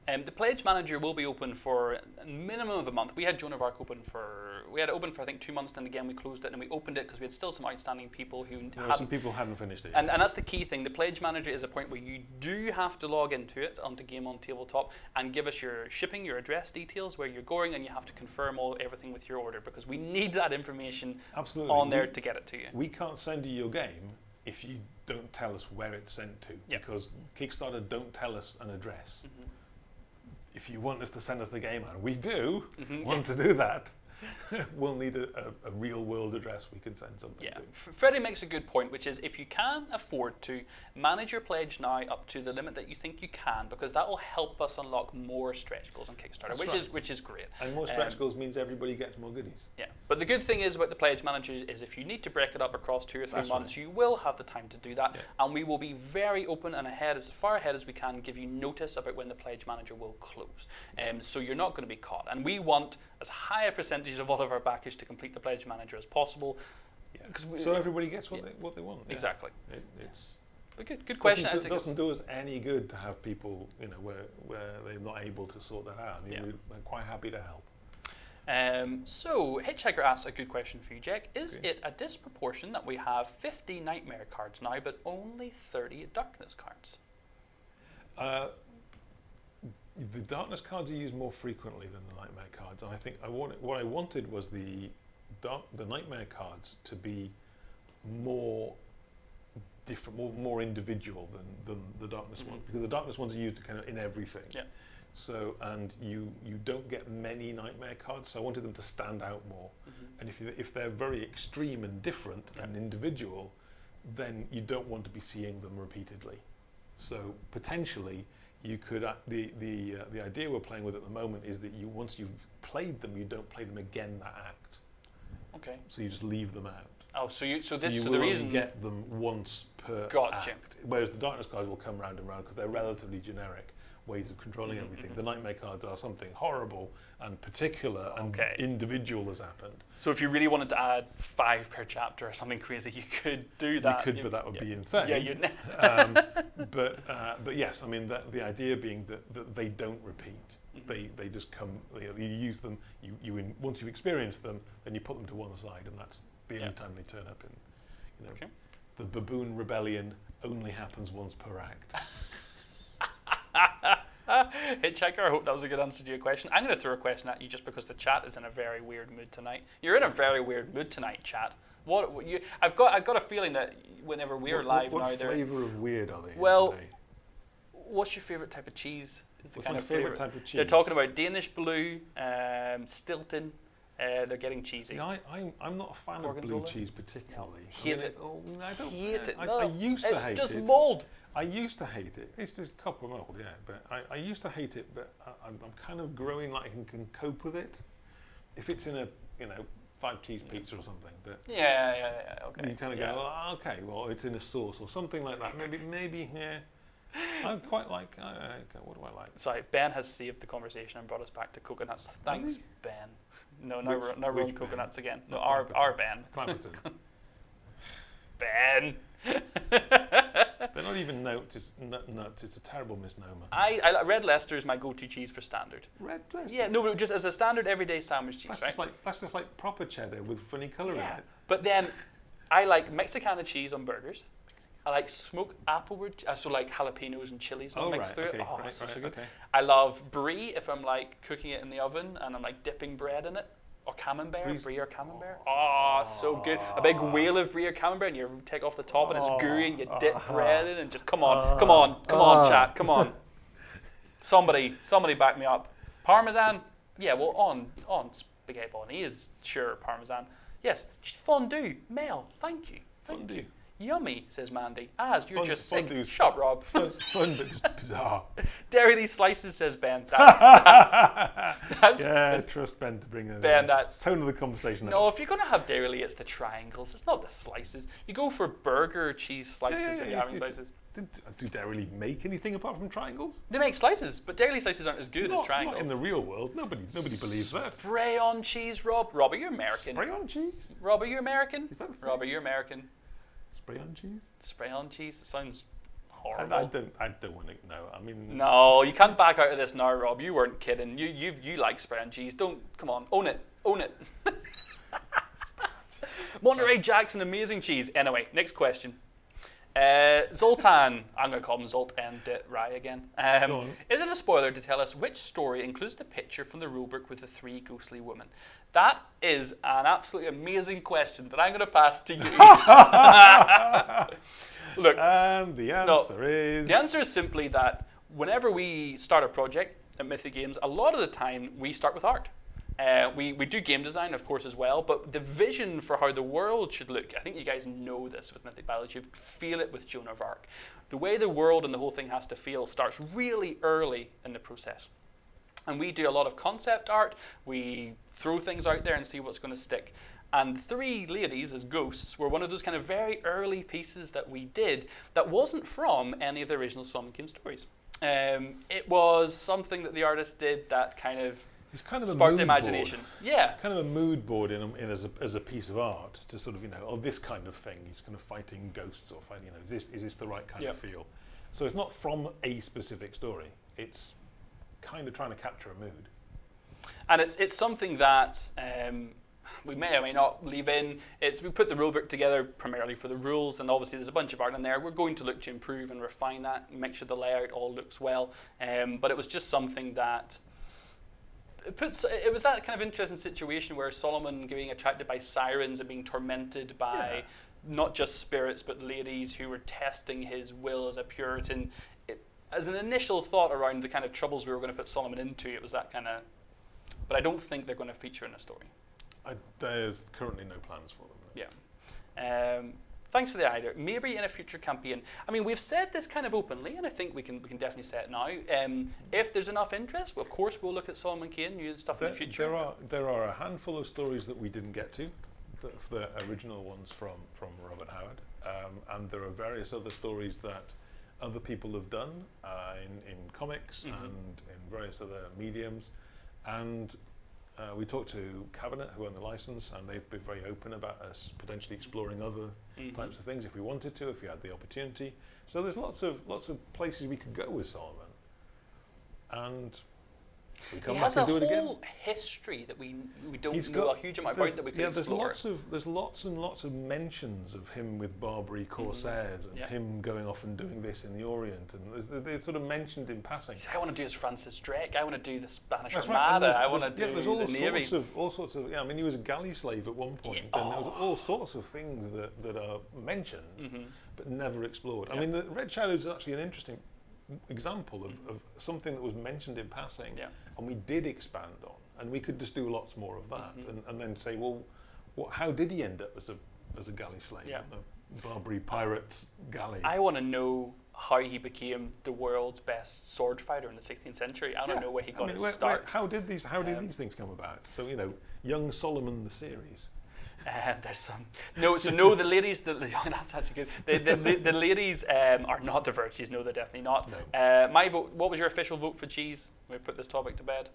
Um, the Pledge Manager will be open for a minimum of a month. We had Joan of Arc open for we had it open for I think two months, then again we closed it and we opened it because we had still some outstanding people who There some hadn't. people hadn't finished it. And, and that's the key thing. The Pledge Manager is a point where you do have to log into it onto Game on Tabletop and give us your shipping, your address details, where you're going, and you have to confirm all everything with your order because we need that information Absolutely. on there We- to get it to you. We can't send you your game if you don't tell us where it's sent to, Yep. because Kickstarter don't tell us an address. Mhm. If you want us to send us the game out, we do Mhm. want to do that. we'll need a, a, a real world address we can send something Yeah, to. Freddie makes a good point, which is if you can afford to manage your pledge now up to the limit that you think you can, because that will help us unlock more stretch goals on Kickstarter, That's which right. is which is great. And more Um, stretch goals means everybody gets more goodies. Yeah, but the good thing is about the pledge managers is if you need to break it up across two or three That's months, right. you will have the time to do that, Yeah. and we will be very open and ahead as far ahead as we can, give you notice about when the pledge manager will close. Um, so you're not going to be caught, and we want as high a percentage of all of our backers to complete the pledge manager as possible. Yeah. we- So everybody gets what yeah. they what they want. Exactly. It, it's But good, good question. I Doesn't, do, doesn't do us any good to have people, you know, where where they're not able to sort that out. I mean, Yeah. we're, quite happy to help. Um, so, Hitchhiker asks a good question for you, Jack. Is it a disproportion that we have 50 Nightmare cards now, but only 30 Darkness cards? Uh, the darkness cards are used more frequently than the nightmare cards, and I think I wanted, what I wanted was the dark, the nightmare cards to be more different, more, more individual than, than the darkness ones, Mhm. because the darkness ones are used kind of in everything. Yeah. So and you you don't get many nightmare cards, so I wanted them to stand out more. And if you, if they're very extreme and different Yeah. and individual, then you don't want to be seeing them repeatedly. So potentially, you could uh, the the uh, the idea we're playing with at the moment is that you once you've played them, you don't play them again that act. Okay. So you just leave them out. Oh, so you so this you so will the only reason get them once per Gotcha. act. Whereas the darkness cards will come round and round because they're relatively generic ways of controlling Mhm, everything. mhm. The nightmare cards are something horrible and particular and Okay. individual has happened. so if you really wanted to add five per chapter or something crazy, you could do that. you could, but that would yeah. be insane. Yeah, you'd. um, but uh, but yes, I mean that, the idea being that, that they don't repeat. Mhm. They they just come. You, know, you use them. You you in, once you've experienced them, then you put them to one side, and that's the only time they turn up. In you know, Okay. the baboon rebellion only happens once per act. Hitchhiker, I hope that was a good answer to your question. I'm going to throw a question at you just because the chat is in a very weird mood tonight. You're in a very weird mood tonight, chat. What, what you? I've got I've got a feeling that whenever we're what, live what, now, what there. flavour of weird are they? Well, today? What's your favorite type of cheese? Is the What's kind my of favourite flavour- type of cheese? They're talking about Danish blue, um, Stilton. Uh, they're getting cheesy. See, I, I'm, I'm not a fan of blue cheese particularly. I Hate mean, it. oh, I don't Hate it. I, No, I used to it's just mold. I used to hate it. It's just copper mold, yeah. But I, I used to hate it, but I, I'm, I'm kind of growing like I can, can cope with it. If it's in a, you know, five cheese pizza or something, but Yeah, yeah, yeah. Okay. you kind of yeah. go, well, okay, well, it's in a sauce or something like that. Maybe, maybe, yeah. I quite like. Uh, okay, what do I like? Sorry, Ben has saved the conversation and brought us back to coconuts. Thanks? Ben. No, no, Which- which Ben? coconuts again. No, our, our Ben. Clapperton. Ben. They're not even nuts. It's nuts. It's a terrible misnomer. I, I Red Leicester is my go-to cheese for standard. Red Leicester. Yeah, no, but just as a standard everyday sandwich cheese, That's right? just like that's just like proper cheddar with funny colour yeah. in it. But then I like Mexicana cheese on burgers. I like smoked applewood, uh, so like jalapenos and chilies all Oh mixed right, through okay, it. Oh, right, it's so, right, so good. okay. I love brie if I'm like cooking it in the oven and I'm like dipping bread in it. Or camembert, Brie's- brie or camembert. Oh, so good. A big ah. wheel of brie or camembert and you take off the top and it's ah. gooey and you dip bread in and just come on, come on, come on, chat, come on. Somebody, somebody back me up. Parmesan? Yeah, well on on spaghetti bolognese, sure, parmesan. Yes, fondue, Mel, thank you. Thank Fondue. you. Yummy, says Mandy. As you're Fond- just sick. fondue's Shut up, Rob. Fun, fun but just bizarre. Dairylea slices, says Ben. That's, that's, yeah, trust Ben to bring it. Ben, that's tone of the conversation. no. If you're gonna have dairy, it's the triangles. It's not the slices. You go for burger cheese slices Yeah, yeah, if yeah, you're having slices. Did, uh, do Dairylea make anything apart from triangles? They make slices, but dairy slices aren't as good not, as triangles. Not in the real world. Nobody, nobody believes that. Spray on cheese, Rob. Rob, are you American? Spray on cheese? Rob, are you American? Is that Rob, are you American? Spray on cheese? Spray on cheese. It sounds horrible. I, I don't. I don't want to know. I mean, No, you can't back out of this now, Rob. You weren't kidding. You you you like spreading cheese. Don't come on, own it, own it. Monterey Jack's an amazing cheese. Anyway, next question. Uh, Zoltan, I'm going to call him Zoltan Rai again. Um, is it a spoiler to tell us which story includes the picture from the rulebook with the three ghostly women? That is an absolutely amazing question that I'm going to pass to you. Look, and the answer is the answer is simply that whenever we start a project at Mythic Games, a lot of the time we start with art. Uh, we, we do game design, of course, as well, but the vision for how the world should look, I think you guys know this with Mythic Battles, you feel it with Joan of Arc. The way the world and the whole thing has to feel starts really early in the process. And we do a lot of concept art, we throw things out there and see what's going to stick. And Three Ladies as Ghosts were one of those kind of very early pieces that we did that wasn't from any of the original Kane stories. Um, it was something that the artist did that kind of it's kind of a sparked mood imagination. Board. Yeah. Kind of a mood board in, a, in as, a, as a piece of art to sort of you know oh this kind of thing. He's kind of fighting ghosts or fighting you know is this is this the right kind of feel? So it's not from a specific story. It's kind of trying to capture a mood. And it's it's something that um, we may or may not leave in. It's we put the rulebook together primarily for the rules, and obviously there's a bunch of art in there. We're going to look to improve and refine that, make sure the layout all looks well. Um, but it was just something that it puts. It was that kind of interesting situation where Solomon being attracted by sirens and being tormented by Yeah. not just spirits but ladies who were testing his will as a Puritan. It, as an initial thought around the kind of troubles we were going to put Solomon into, it was that kind of. But I don't think they're going to feature in a story. I, there's currently no plans for them. Yeah. Um, thanks for the idea. Maybe in a future campaign. I mean, we've said this kind of openly, and I think we can we can definitely say it now. Um, if there's enough interest, of course, we'll look at Solomon Kane, new stuff There, in the future. there are there are a handful of stories that we didn't get to, the, the original ones from from Robert Howard, um, and there are various other stories that other people have done uh, in in comics Mhm. and in various other mediums, and. Uh, we talked to Cabinet, who own the license, and they've been very open about us potentially exploring other mm -hmm. types of things if we wanted to, if we had the opportunity. So there's lots of lots of places we could go with Solomon. and we come he back has a and do it again. whole history that we we don't He's know got- a huge amount about that we can yeah, there's lots of there's lots and lots of mentions of him with Barbary corsairs and Mm-hmm. Yeah. him going off and doing this in the Orient, and they're, sort of mentioned in passing. See, I want to do as Francis Drake. I want to do the Spanish That's right, Armada. there's- I want to do yeah, there's all the Navy. sorts of all sorts of yeah. I mean, he was a galley slave at one point, Yeah. and there was Oh. all sorts of things that, that are mentioned Mhm. but never explored. I mean, the Red Shadows is actually an interesting example of, of something that was mentioned in passing, Yeah. and we did expand on, and we could just do lots more of that, Mhm. and, and then say, well, what, how did he end up as a as a galley slave, Yeah. a Barbary pirate's galley? I want to know how he became the world's best sword fighter in the 16th century. I want Yeah. know where he I got mean, his where- start. where- how did these how did Um, these things come about? So you know, young Solomon the series. Uh, there's some no, so no, the ladies. The, that's actually good. The, the, the, the ladies um, are not the virtues. No, they're definitely not. No. Uh, my vote. What was your official vote for cheese? We put this topic to bed.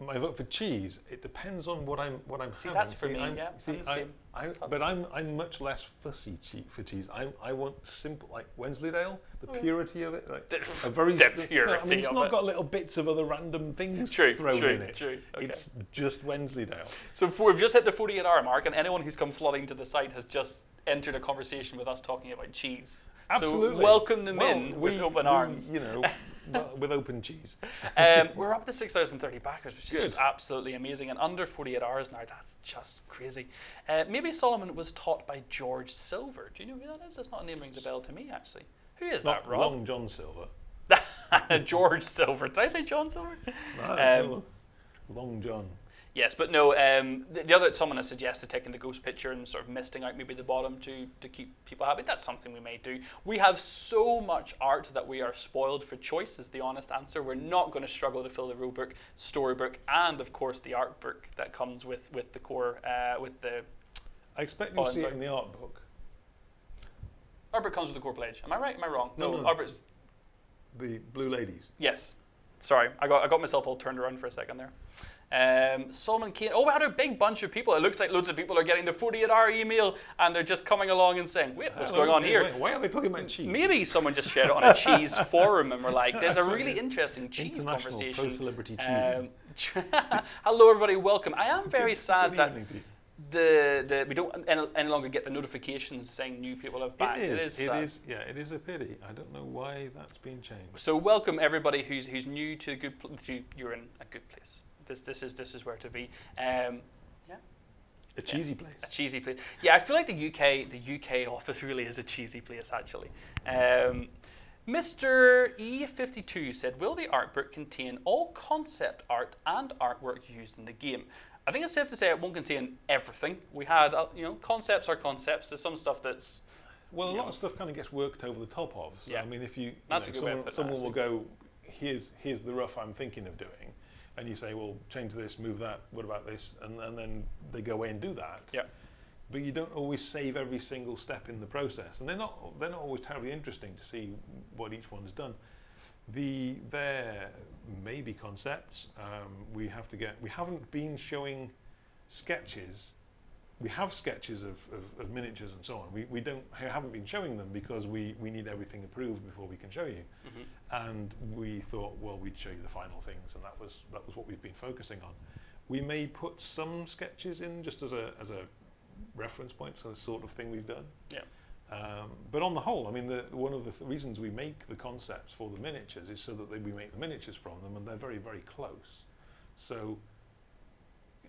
My vote for cheese. It depends on what I'm what I'm See, having. that's for me, I'm, yeah, See, I, same. I, but I'm I'm much less fussy che- for cheese. I I want simple like Wensleydale, the Mm. purity of it, like a very the s- no, I mean, it's not it. got little bits of other random things True, thrown true, in it. true, okay. It's just Wensleydale. So for, we've just hit the 48 hour mark, and anyone who's come flooding to the site has just entered a conversation with us talking about cheese. Absolutely. So welcome them Well, in with we- open we, arms. You know, with open cheese. um, we're up to 6,030 backers, which is Good. just absolutely amazing. And under 48 hours now, that's just crazy. Uh, maybe Solomon was taught by George Silver. Do you know who that is? That's not a name rings a bell to me, actually. Who is Not that, Rob? Long John Silver. George Silver. Did I say John Silver? No, Um, Long John. Yes, but no. Um, the, the other someone has suggested taking the ghost picture and sort of misting out maybe the bottom to to keep people happy. That's something we may do. We have so much art that we are spoiled for choice. Is the honest answer. We're not going to struggle to fill the rule book, storybook, and of course the art book that comes with with the core uh, with the I expect Oh, you'll I'm see it in the art book. art book comes with the core pledge. Am I right? Am I wrong? No, no. book's The Blue Ladies. Yes. Sorry, I got I got myself all turned around for a second there. Um, Solomon Kane. Oh, we had a big bunch of people. It looks like loads of people are getting the 48 hour email and they're just coming along and saying, wait, what's Hello, going on wait, here? wait, why are they talking about cheese? Maybe someone just shared it on a cheese forum and we're like, there's a really interesting cheese conversation. pro-celebrity cheese. Um, hello, everybody. Welcome. I am very sad that evening to you. the, the we don't any, any longer get the notifications saying new people have back. It is. It sad. is. Yeah, it is a pity. I don't know why that's been changed. So welcome everybody who's who's new to the good. Pl- to, you're in a good place. This this is this is where to be. Um, A cheesy place. a cheesy place. Yeah, I feel like the UK the UK office really is a cheesy place actually. Um, Mr. E52 said, "Will the art book contain all concept art and artwork used in the game?" I think it's safe to say it won't contain everything. We had, uh, you know, concepts are concepts. There's some stuff that's Well, a Yeah. lot of stuff kind of gets worked over the top of. So, Yeah. I mean, if you, you That's know, a good way someone, it, someone will go, here's here's the rough I'm thinking of doing, and you say, well, change this, move that. What about this? And and then they go away and do that. Yeah. But you don't always save every single step in the process, and they're not they're not always terribly interesting to see what each one's done. The there may be concepts. Um, we have to get. We haven't been showing sketches. We have sketches of, of, of miniatures and so on. We, we don't haven't been showing them because we, we need everything approved before we can show you. Mhm. And we thought, well, we'd show you the final things, and that was that was what we've been focusing on. We may put some sketches in just as a as a reference point, so the sort of thing we've done. Yeah. Um, but on the whole, I mean, the, one of the th- reasons we make the concepts for the miniatures is so that they, we make the miniatures from them, and they're very, very close. So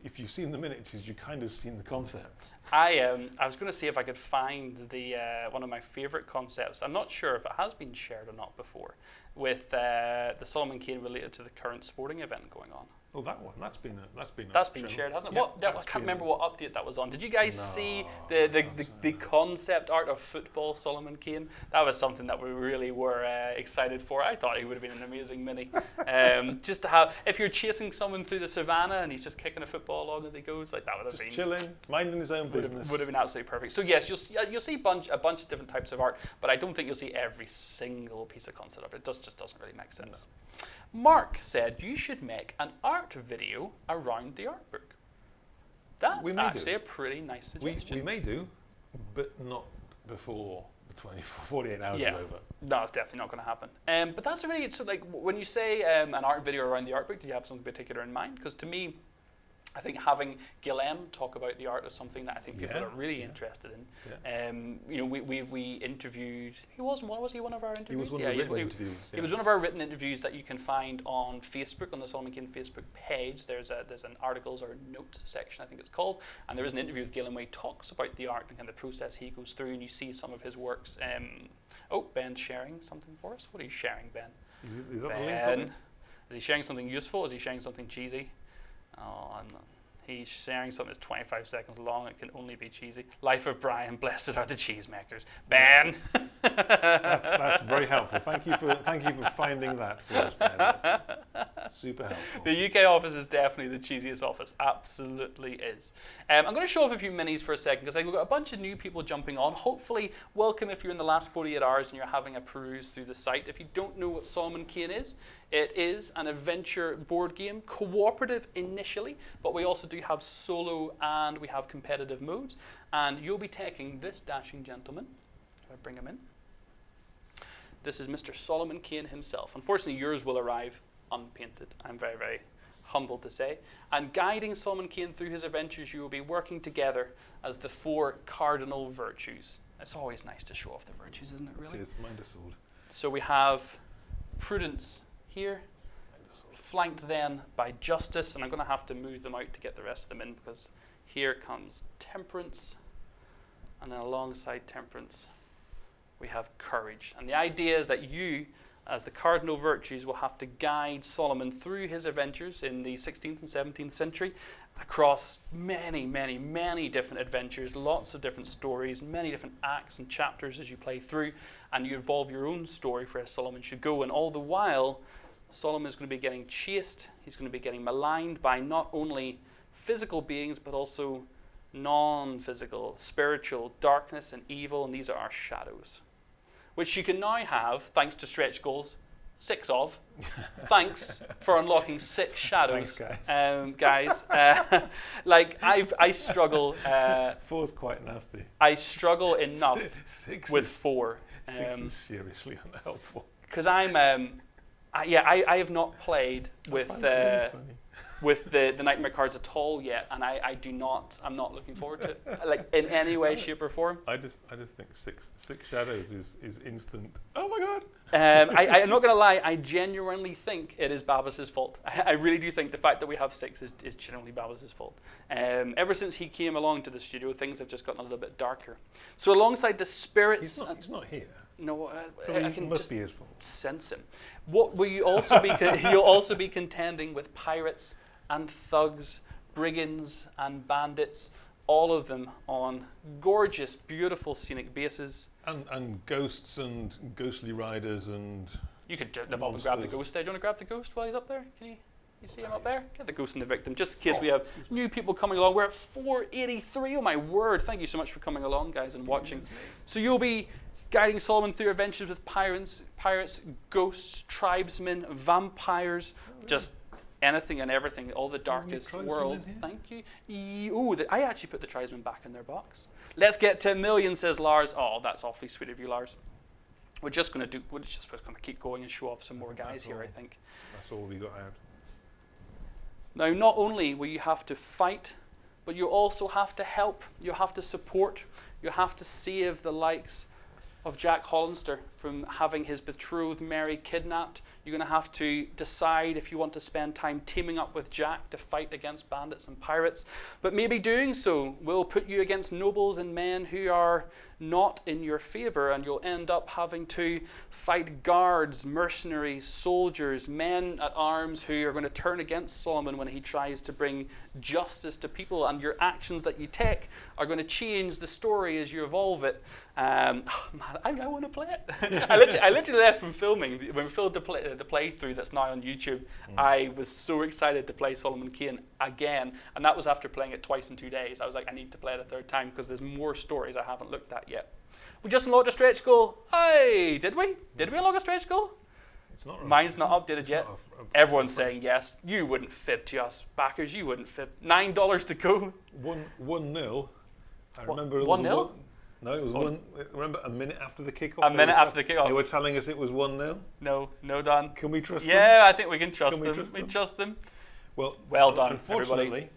if you've seen the miniatures, you kind of seen the concepts. I um, I was going to see if I could find the uh, one of my favorite concepts. I'm not sure if it has been shared or not before, with uh, the Solomon Kane related to the current sporting event going on. Oh, that one. That's been a, that's been. That's been shared, hasn't it? Yeah, what, that, I can't remember what update that was on. Did you guys see the, the, the, the concept art of football Solomon Kane? That was something that we really were uh, excited for. I thought he would have been an amazing mini. Um, just to have, if you're chasing someone through the savannah and he's just kicking a football along as he goes, like that would have Just been chilling, minding his own would business. have, would have been absolutely perfect. So yes, you'll see, uh, you'll see bunch, a bunch of different types of art, but I don't think you'll see every single piece of concept art. It does, just doesn't really make sense. Mark said you should make an art video around the art book. That's We may do. actually a pretty nice we, suggestion. we may do, but not before the 24, 48 hours Yeah. is over. no, it's definitely not going to happen. Um, but that's really so. Like when you say um, an art video around the art book, do you have something particular in mind? Because to me, I think having Guillem talk about the art is something that I think people Yeah, are really yeah. interested in. Yeah. Um, you know, we, we, we interviewed. He wasn't. one- Was he one of our interviews? He was one yeah, of the written he- interviews. It yeah. was one of our written interviews that you can find on Facebook on the Solomon Kane Facebook page. There's a there's an articles or note section I think it's called, and there is an interview with Guillem where he talks about the art and kind of the process he goes through, and you see some of his works. Um, oh, Ben's sharing something for us. What are you sharing, Ben? Is, is that the link Ben, from he sharing something useful? Is he sharing something cheesy? Oh. He's sharing something that's 25 seconds long. It can only be cheesy. Life of Brian. Blessed are the cheesemakers. Ben. That's, that's very helpful. Thank you for thank you for finding that for us, Ben. That's super helpful. The UK office is definitely the cheesiest office. Absolutely is. Um, I'm going to show off a few minis for a second because I've got a bunch of new people jumping on. Hopefully, welcome if you're in the last 48 hours and you're having a peruse through the site. If you don't know what Solomon Kane is, it is an adventure board game, cooperative initially, but we also do have solo and we have competitive modes. And you'll be taking this dashing gentleman. I bring him in. This is Mr. Solomon Kane himself. Unfortunately, yours will arrive unpainted. I'm very, very humbled to say. And guiding Solomon Kane through his adventures, you will be working together as the four cardinal virtues. It's always nice to show off the virtues, isn't it, really? It is mind a sword. So we have prudence here, flanked then by justice, and I'm going to have to move them out to get the rest of them in because here comes temperance, and then alongside temperance, we have courage. And the idea is that you, as the cardinal virtues, will have to guide Solomon through his adventures in the 16th and 17th century across many, many, many different adventures, lots of different stories, many different acts and chapters as you play through, and you evolve your own story for where Solomon should go. And all the while, Solomon is going to be getting chased, he's going to be getting maligned by not only physical beings, but also non physical, spiritual, darkness and evil, and these are our shadows. Which you can now have, thanks to stretch goals, six of. Thanks for unlocking six shadows, Thanks, um, guys. Uh, like I've I struggle uh, Four's quite nasty. I struggle enough Six with is, four. six Um, is seriously unhelpful. because I'm um, I, yeah I, I have not played with it really uh, with the, the nightmare cards at all yet, and I, I do not I'm not looking forward to it like in any way, shape, or form. I just I just think six six shadows is, is instant. Oh my god! Um, I, I'm not going to lie, I genuinely think it is Babis's fault. I, I really do think the fact that we have six is, is genuinely Babis's fault. Um, ever since he came along to the studio, things have just gotten a little bit darker. So alongside the spirits, He's not he's not here. No, uh, So I, can must just be fault. sense him. What will you also be? you'll also be contending with pirates and thugs, brigands and bandits, all of them on gorgeous, beautiful scenic bases. And and ghosts and ghostly riders and You could j- nip up and grab the ghost there. Do you want to grab the ghost while he's up there? Can you? You see him up there? Get the ghost and the victim, just in case we have new people coming along. We're at 483. Oh my word! Thank you so much for coming along, guys, and watching. So you'll be guiding Solomon through adventures with pirates, pirates, ghosts, tribesmen, vampires, just anything and everything, all the darkest world. Thank you. Ooh, the, I actually put the tribesmen back in their box. Let's get to a million, says Lars. Oh, that's awfully sweet of you, Lars. We're just gonna do. We're just going to keep going and show off some more guys That's here. I think. that's all we got out. Now, not only will you have to fight, but you also have to help. You have to support. You have to save the likes of Jack Hollister from having his betrothed Mary kidnapped. You're going to have to decide if you want to spend time teaming up with Jack to fight against bandits and pirates. But maybe doing so will put you against nobles and men who are not in your favor, and you'll end up having to fight guards, mercenaries, soldiers, men at arms who are going to turn against Solomon when he tries to bring justice to people. And your actions that you take are going to change the story as you evolve it. Um, man, I, I want to play it. I, literally, I literally left from filming when we filmed the, play, the playthrough that's now on YouTube. Mm. I was so excited to play Solomon Kane again, and that was after playing it twice in two days. I was like, I need to play it a third time because there's more stories I haven't looked at yet. We just unlocked a stretch goal. Hey, did we? Did we unlock a stretch goal? It's not. Mine's not updated yet. not Everyone's saying yes. You wouldn't fib to us, backers. You wouldn't fib. Nine dollars to go. one one nil. I What, remember one nil? No, it was Oh. one. Remember a minute after the kickoff. A minute after the kickoff. They were telling us it was one 0 No, no done. Can we trust them? Yeah, I think we can trust Can we them. trust we them? trust them. Well, Well done, Unfortunately, everybody.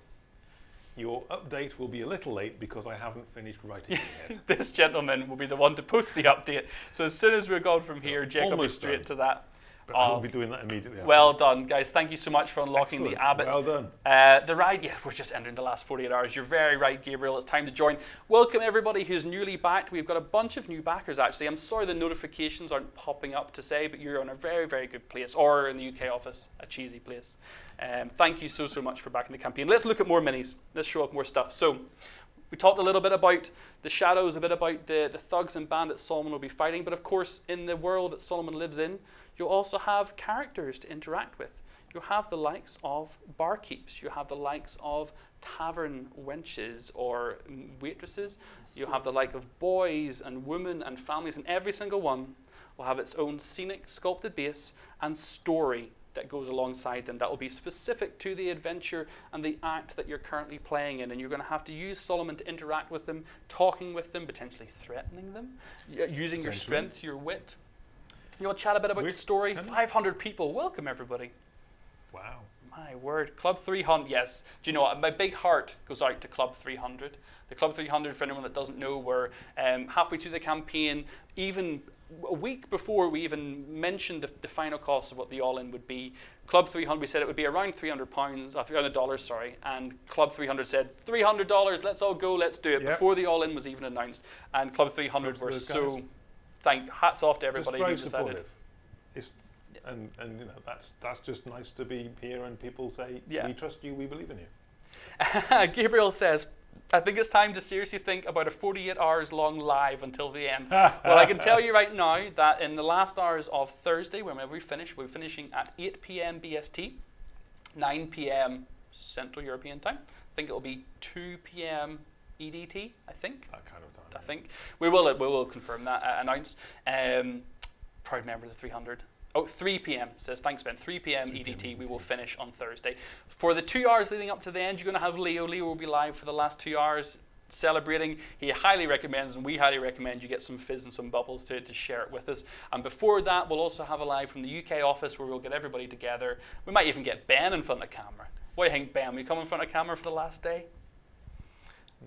your update will be a little late because I haven't finished writing it yet. this gentleman will be the one to post the update. So as soon as we're gone from here, Jake will be straight done. to that. But I will be doing that immediately. after. Well done, guys. Thank you so much for unlocking Excellent. the Abbott. Well done. Uh, the ride, yeah, we're just entering the last 48 hours. You're very right, Gabriel. It's time to join. Welcome, everybody who's newly backed. We've got a bunch of new backers, actually. I'm sorry the notifications aren't popping up to say, but you're in a very, very good place, or in the UK office, a cheesy place. Um, thank you so, so much for backing the campaign. Let's look at more minis. Let's show up more stuff. So, we talked a little bit about the shadows, a bit about the, the thugs and bandits Solomon will be fighting, but of course, in the world that Solomon lives in, you'll also have characters to interact with. You'll have the likes of barkeeps, you have the likes of tavern wenches or waitresses, you'll have the like of boys and women and families, and every single one will have its own scenic sculpted base and story that goes alongside them that will be specific to the adventure and the act that you're currently playing in. And you're going to have to use Solomon to interact with them, talking with them, potentially threatening them, using your strength, your wit. You want to chat a bit about the Wit, story? 500 people. Welcome, everybody. Wow. My word. Club 300, yes. Do you know what? My big heart goes out to Club 300. The Club 300, for anyone that doesn't know, we're um, halfway through the campaign, even a week before we even mentioned the, the final cost of what the all-in would be. Club 300, we said it would be around 300 pounds, uh, 300 dollars, sorry, and Club 300 said 300 dollars. Let's all go, let's do it. Yep. Before the all-in was even announced, and Club 300 Props were so. guys. Thank hats off to everybody who decided. supportive. It's, and and you know that's that's just nice to be here and people say Yeah. we trust you, we believe in you. Gabriel says, I think it's time to seriously think about a 48 hours long live until the end. well, I can tell you right now that in the last hours of Thursday, whenever we finish, we're finishing at 8 p.m. BST, 9 p.m. Central European time. I think it'll be 2 p.m. EDT, I think. That kind of time. I think we will we will confirm that uh, announce. Um, proud member of the 300. Oh, 3 p.m. says thanks Ben. 3 p.m. 3 EDT. We will finish on Thursday. For the two hours leading up to the end, you're going to have Leo. Leo will be live for the last two hours celebrating. He highly recommends, and we highly recommend you get some fizz and some bubbles to, to share it with us. And before that, we'll also have a live from the UK office where we'll get everybody together. We might even get Ben in front of camera. What do you think, Ben? Will you come in front of camera for the last day?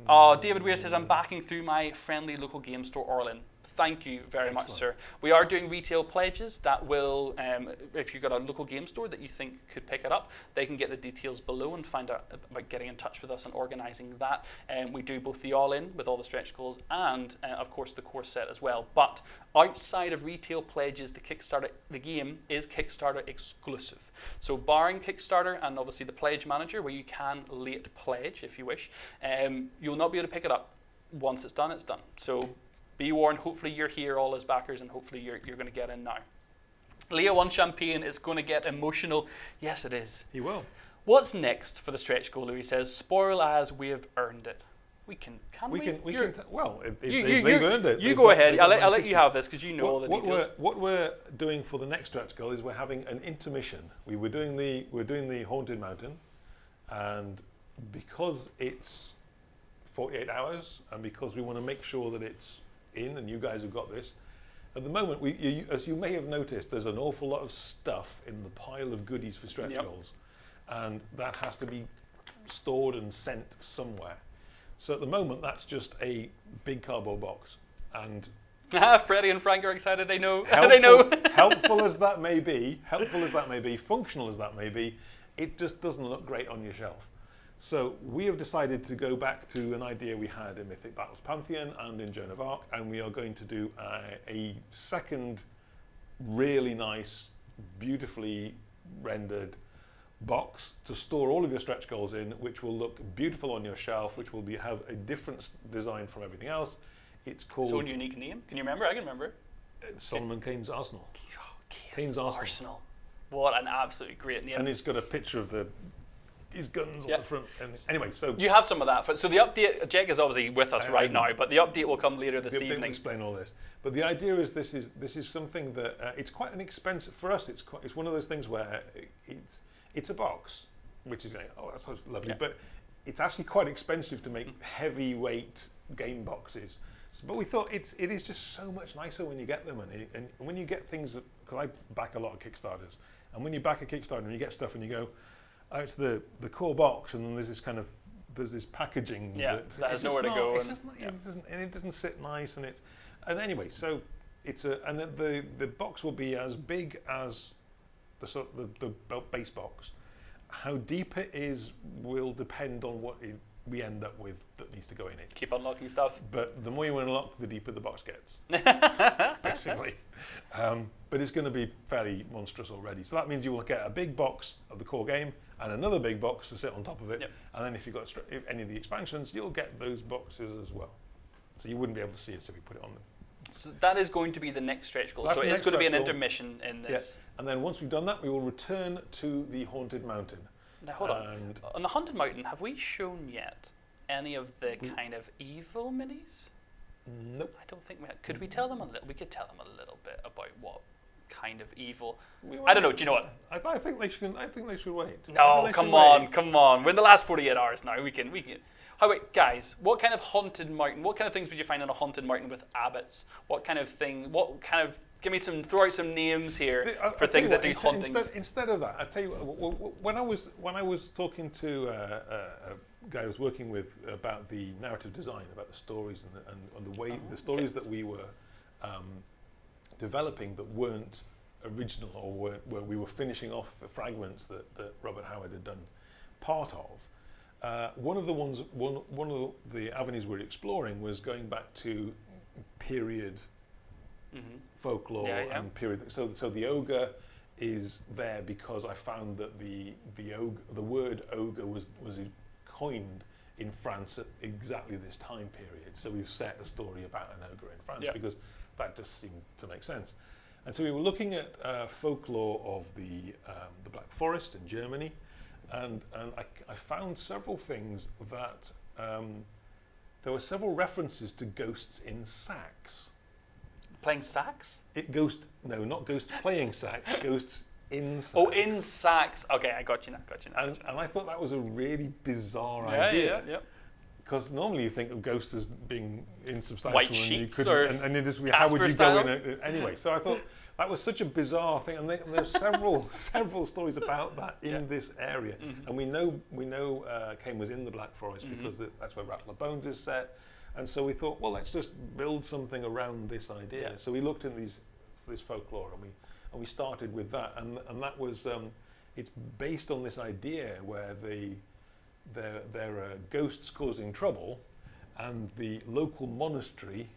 Oh, David Weir says, I'm backing through my friendly local game store, Orlin. Thank you very much, sir. We are doing retail pledges that will, um, if you've got a local game store that you think could pick it up, they can get the details below and find out about getting in touch with us and organising that. Um, we do both the all in with all the stretch goals and, uh, of course, the course set as well. But outside of retail pledges, the Kickstarter, the game is Kickstarter exclusive. So, barring Kickstarter and obviously the Pledge Manager, where you can late pledge if you wish, um, you'll not be able to pick it up. Once it's done, it's done. So, be warned, hopefully you're here all as backers and hopefully you're, you're going to get in now. Leo One Champagne is going to get emotional. Yes, it is. He will. What's next for the stretch goal, Louis says? Spoil as we have earned it. We can, can we? We can. We You're- can. Well, it, it, you, you, they've you, earned it. You go got- ahead. I'll let, I'll let you have this because you know all the what, details. we're, what we're doing for the next stretch goal is we're having an intermission. We were doing the we're doing the haunted mountain, and because it's 48 hours, and because we want to make sure that it's in, and you guys have got this. At the moment, we, you, as you may have noticed, there's an awful lot of stuff in the pile of goodies for stretch Yep. goals, and that has to be stored and sent somewhere. So at the moment, that's just a big cardboard box, and ah, Freddie and Frank are excited. They know. helpful, they know. helpful as that may be, helpful as that may be, functional as that may be, it just doesn't look great on your shelf. So we have decided to go back to an idea we had in Mythic Battles Pantheon and in Joan of Arc, and we are going to do a, a second really nice, beautifully rendered box to store all of your stretch goals in, which will look beautiful on your shelf, which will be have a different design from everything else. It's called own unique name. Can you remember? I can remember. Uh, Solomon Kane's Arsenal. Kane's Arsenal. Arsenal. What an absolutely great name. and it's got a picture of the his guns Yeah. on the front. And anyway, so you have some of that. So the update, Jake is obviously with us I- right I- now, but the update will come later this the evening. explain all this. But the idea is this is this is something that uh, it's quite an expensive for us. It's quite, it's one of those things where it's it's a box, which is like, oh that sounds lovely, Yeah. but it's actually quite expensive to make heavyweight game boxes. So, but we thought it's it is just so much nicer when you get them, and, it, and when you get things because I back a lot of Kickstarters, and when you back a Kickstarter and you get stuff and you go, oh, it's the the core box, and then there's this kind of there's this packaging Yeah, that, that has nowhere to not- go It's and- not, yeah. it doesn't, and it doesn't sit nice, and it's and anyway, so it's a and the the, the box will be as big as the sort the, the base box. How deep it is will depend on what it, we end up with that needs to go in it. Keep unlocking stuff. But the more you unlock, the deeper the box gets, basically. Um, but it's going to be fairly monstrous already. So that means you will get a big box of the core game and another big box to sit on top of it. Yep. And then if you've got if any of the expansions, you'll get those boxes as well. So you wouldn't be able to see it if you put it on them. So that is going to be the next stretch goal. That's So it's going to be an stretch goal. intermission in this. And then once we've done that, we will return to the Haunted Mountain. Now hold on. And On the Haunted Mountain, have we shown yet any of the kind of evil minis? Nope. I don't think we could. We tell them a little. We could tell them a little bit about what kind of evil. We I don't know. Do you know what? I, I think they should. I think they should wait. No, come on, wait. come on. We're in the last 48 hours now. We can, we can. How about guys? What kind of haunted mountain? What kind of things would you find on a haunted mountain with abbots? What kind of thing? What kind of? Give me some. Throw out some names here I- for tell things you that do hauntings. Instead, instead of that, I tell you what, when I was when I was talking to uh, uh, a guy I was working with about the narrative design, about the stories and the, and, and the way Oh, the stories that we were um, developing that weren't original or were, where we were finishing off the fragments that, that Robert Howard had done part of. Uh, one of the ones, one, one of the avenues we were exploring was going back to period hmm folklore Yeah, yeah. and period. So, so the ogre is there because I found that the the ogre, the word ogre was was coined in France at exactly this time period. So we've set a story about an ogre in France Yeah. because that just seemed to make sense. And so we were looking at uh, folklore of the um, the Black Forest in Germany, and and I, I found several things that um, there were several references to ghosts in sacks. Playing sax? It ghost no, not ghosts playing sax, ghosts in sax. Oh, in sacks. Okay, I got you now. Got you now. And, and I thought that was a really bizarre yeah, idea. yeah, yeah. Because normally you think of ghosts as being insubstantial White and you sheets couldn't, or and, and it is, how would you style? go in a, anyway? So I thought that was such a bizarre thing, and, they, and there's several several stories about that in Yeah. This area. And we know we know uh, Kane was in the Black Forest because the, that's where Rattle of Bones is set, and so we thought, well, let's just build something around this idea. Yeah. So we looked in these this folklore, and we and we started with that, and and that was um, it's based on this idea where the there there are ghosts causing trouble, and the local monastery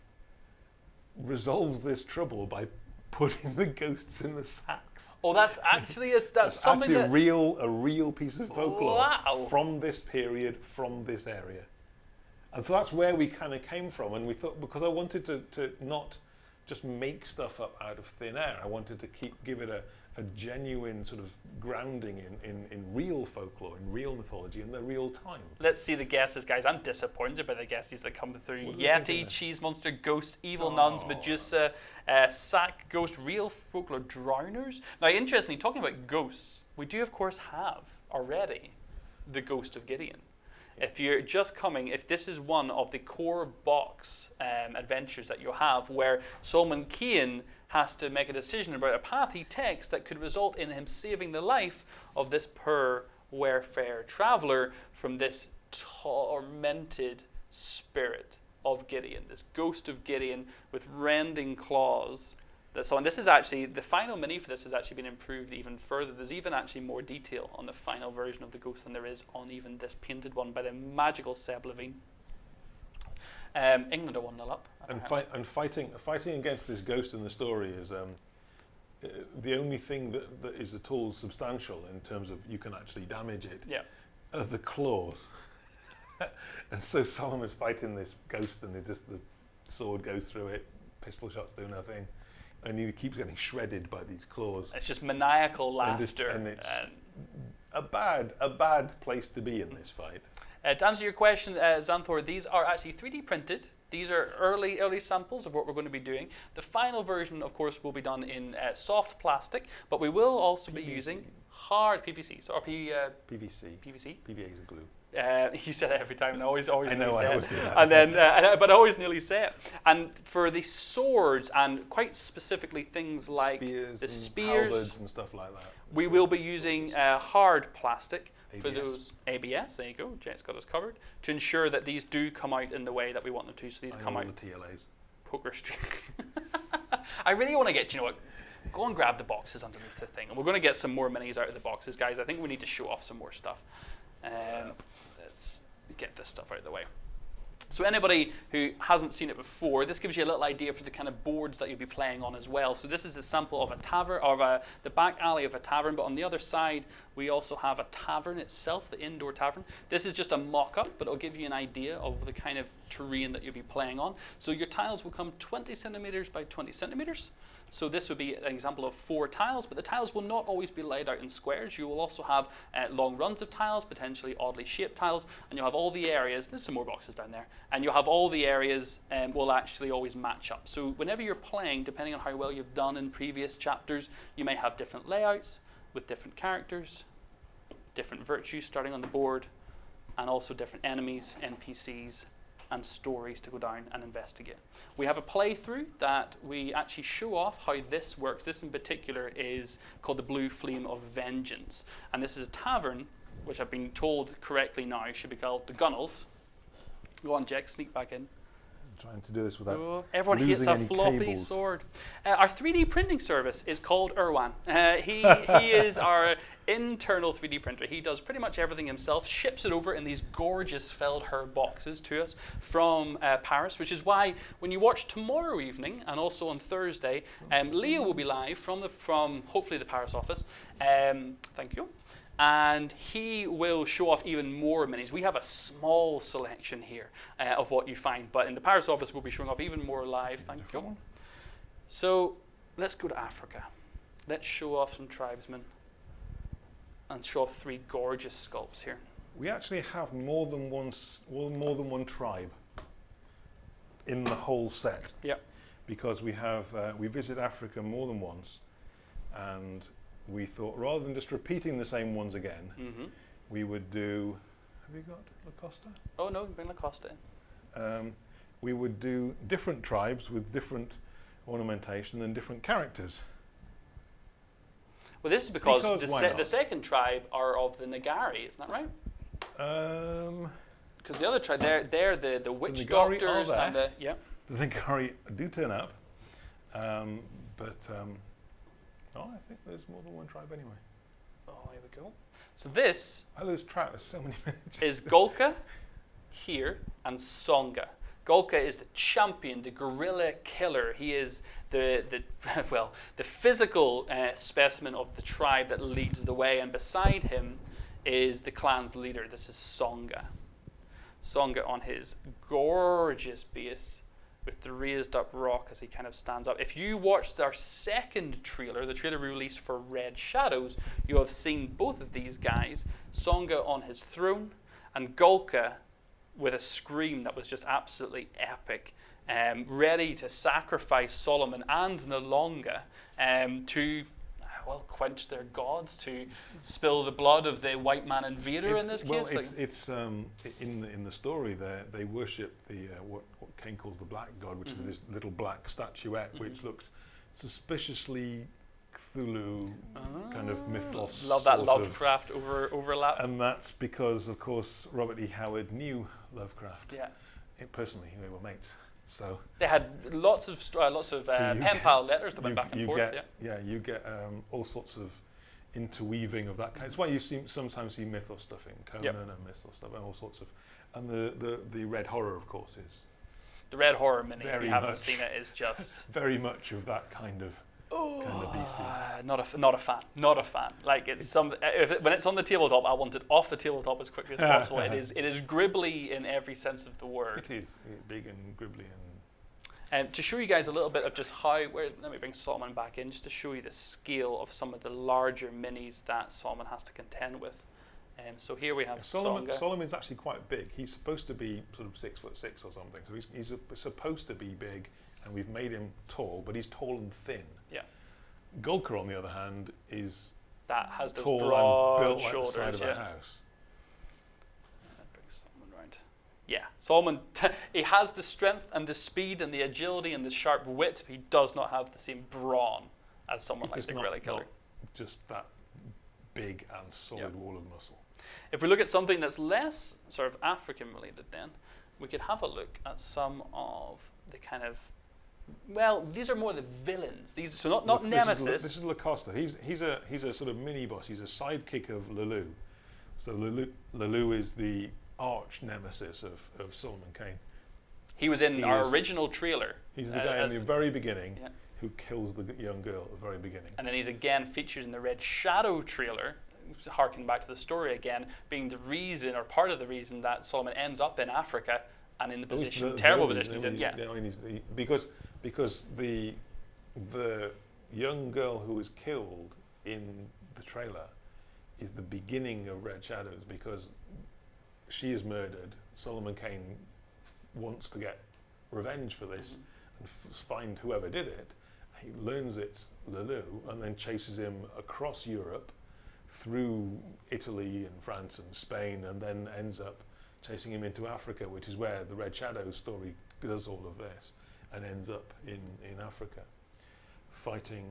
resolves this trouble by putting the ghosts in the sacks. Oh, that's actually a, that's It's something actually a that. real a real piece of folklore Wow. from this period, from this area. And so that's where we kind of came from. And we thought, because I wanted to, to not just make stuff up out of thin air, I wanted to keep give it a, a genuine sort of grounding in, in, in real folklore, in real mythology, in the real time. Let's see the guesses, guys. I'm disappointed by the guesses that come through. What Yeti, cheese monster, ghost, evil nuns, Oh. Medusa, uh, sack, ghost, real folklore, drowners. Now, interestingly, talking about ghosts, we do of course have already the ghost of Gideon. If you're just coming, if this is one of the core box um, adventures that you have, where Solomon Kane has to make a decision about a path he takes that could result in him saving the life of this poor warfare traveler from this tormented spirit of Gideon, this ghost of Gideon with rending claws. That's on. This is actually the final mini for this has actually been improved even further. There's even actually more detail on the final version of the ghost than there is on even this painted one by the magical Seb Levine. Um, England are one 0 up. And, and fighting fighting against this ghost in the story is um, uh, the only thing that, that is at all substantial in terms of you can actually damage it Yeah. are the claws. and so Solomon's fighting this ghost, and it just the sword goes through it, pistol shots do nothing, and he keeps getting shredded by these claws. It's just maniacal And this- laughter. and it's- and- A bad, a bad place to be in this fight. Uh, to answer your question, uh, Xanthor, these are actually 3D printed. These are early, early samples of what we're going to be doing. The final version, of course, will be done in uh, soft plastic, but we will also be using hard PVC. So, or P, uh, PVC, PVC. PVA is a glue. Uh, you said it every time, and I always, always I nearly know, I always it. do that. And then, uh, and but I always nearly say it. And for the swords, and quite specifically things like spears the spears, halberds and stuff like that. we will be using uh, hard plastic for those ABS. There you go. Jet's got us covered to ensure that these do come out in the way that we want them to. So these I come out the TLAs. poker street. I really want to get. You know what? Go and grab the boxes underneath the thing, and we're going to get some more minis out of the boxes, guys. I think we need to show off some more stuff. Um, let's get this stuff out of the way. So anybody who hasn't seen it before, this gives you a little idea for the kind of boards that you'll be playing on as well. So this is a sample of a tavern, of a, the back alley of a tavern, but on the other side we also have a tavern itself, the indoor tavern. This is just a mock-up, but it'll give you an idea of the kind of terrain that you'll be playing on. So your tiles will come 20 centimeters by 20 centimeters. So this would be an example of four tiles, but the tiles will not always be laid out in squares. You will also have uh, long runs of tiles, potentially oddly shaped tiles, and you'll have all the areas. There's some more boxes down there, and you'll have all the areas um, will actually always match up. So whenever you're playing, depending on how well you've done in previous chapters, you may have different layouts with different characters, different virtues starting on the board, and also different enemies, NPCs, and stories to go down and investigate. We have a playthrough that we actually show off how this works. This in particular is called the Blue Flame of Vengeance. And this is a tavern, which I've been told correctly now should be called the Gunnels. Go on, Jack, sneak back in. Trying to do this without. Everyone hates losing a any floppy cables. sword. Uh, our 3D printing service is called Irwan. Uh, he, he is our internal 3D printer. He does pretty much everything himself, ships it over in these gorgeous Feldherr boxes to us from uh, Paris, which is why when you watch tomorrow evening and also on Thursday, um, Leo will be live from, the, from hopefully the Paris office. Um, thank you and he will show off even more minis. We have a small selection here uh, of what you find, but in the Paris office, we'll be showing off even more live. Thank you. So let's go to Africa. Let's show off some tribesmen and show off three gorgeous sculpts here. We actually have more than one, well, more than one tribe in the whole set. Yep. because we have uh, we visit Africa more than once, and we thought rather than just repeating the same ones again, hmm we would do. Have you got La Costa? Oh no, bring Lacosta in. Um, we would do different tribes with different ornamentation and different characters. Well, this is because, Because the, se- not? the second tribe are of the Nagari, isn't that right? Um, Because the other tribe, they're, they're the, the witch Nagari are doctors and the. Yeah. the Ngari do turn up, um, but um, oh, I think there's more than one tribe anyway. Oh, here we go. So this I lose track. There's so many is Golka here and Songa. Golka is the champion, the gorilla killer. He is the, the well, the physical uh, specimen of the tribe that leads the way, and beside him is the clan's leader. This is Songa. Songa on his gorgeous base with the raised up rock as he kind of stands up. If you watched our second trailer, the trailer we released for Red Shadows, you have seen both of these guys, Songa on his throne and Golka with a scream that was just absolutely epic, um, ready to sacrifice Solomon and N'Longa um, to, well, quench their gods, to spill the blood of the white man invader in this It's- well, case. it's, like- it's um, in the in the story there they worship the uh, what what Kane calls the black god, which Mhm. is this little black statuette which Mhm. looks suspiciously Cthulhu kind of Ah, mythos. Love that. Lovecraft over, overlap. and that's because, of course, Robert E. Howard knew Lovecraft. yeah. It, personally, they were mates. So They had lots of uh, lots of uh, you pen pal letters that you, went back and you forth. get yeah. you get um, all sorts of interweaving of that kind. It's why you see, sometimes see mythos stuff in Conan Yep. and mythos stuff and all sorts of. And the, the, the Red Horror, of course, is The Red Horror Mini, if Very you haven't much. seen it, is just very much of that kind of kind of beastie. Uh, not a not a fan. Not a fan. Like it's, some uh, if it, when it's on the tabletop, I want it off the tabletop as quickly as possible. it is it is gribbly in every sense of the word. It is big and gribbly and And to show you guys a little bit of just how, where, let me bring Solomon back in, just to show you the scale of some of the larger minis that Solomon has to contend with. And so here we have Solomon, Songa. Solomon's actually quite big. He's supposed to be sort of six foot six or something. So he's, he's a, supposed to be big, and we've made him tall, but he's tall and thin. Yeah. Golka, on the other hand, is that has those tall broad and built like the shoulders. side of yeah. a house. That brings Solomon round. Yeah, Solomon, he has the strength and the speed and the agility and the sharp wit. He does not have the same brawn as someone It's like the not- Gorilla Killer. just that big and solid Yep. wall of muscle. If we look at something that's less sort of African related, then we could have a look at some of the kind of well, these are more the villains. These so not not Look, Nemesis. This is, this is Lacosta. He's he's a he's a sort of mini boss. He's a sidekick of Le Loup. So Le Loup, Lulu is the arch nemesis of, of Solomon Kane. he was in he our is- original trailer. He's the uh, guy in the very beginning yeah. who kills the young girl at the very beginning. And then he's again featured in the Red Shadow trailer, harking back to the story again, being the reason or part of the reason that Solomon ends up in Africa and in the position, the terrible villain, position he's in. Yeah. I mean, he's the, because because the the young girl who was killed in the trailer is the beginning of Red Shadows because she is murdered. Solomon Kane wants to get revenge for this Mhm. and f- find whoever did it. He learns it's Le Loup and then chases him across Europe through Italy and France and Spain and then ends up chasing him into Africa, which is where the Red Shadows story does all of this and ends up in, in Africa fighting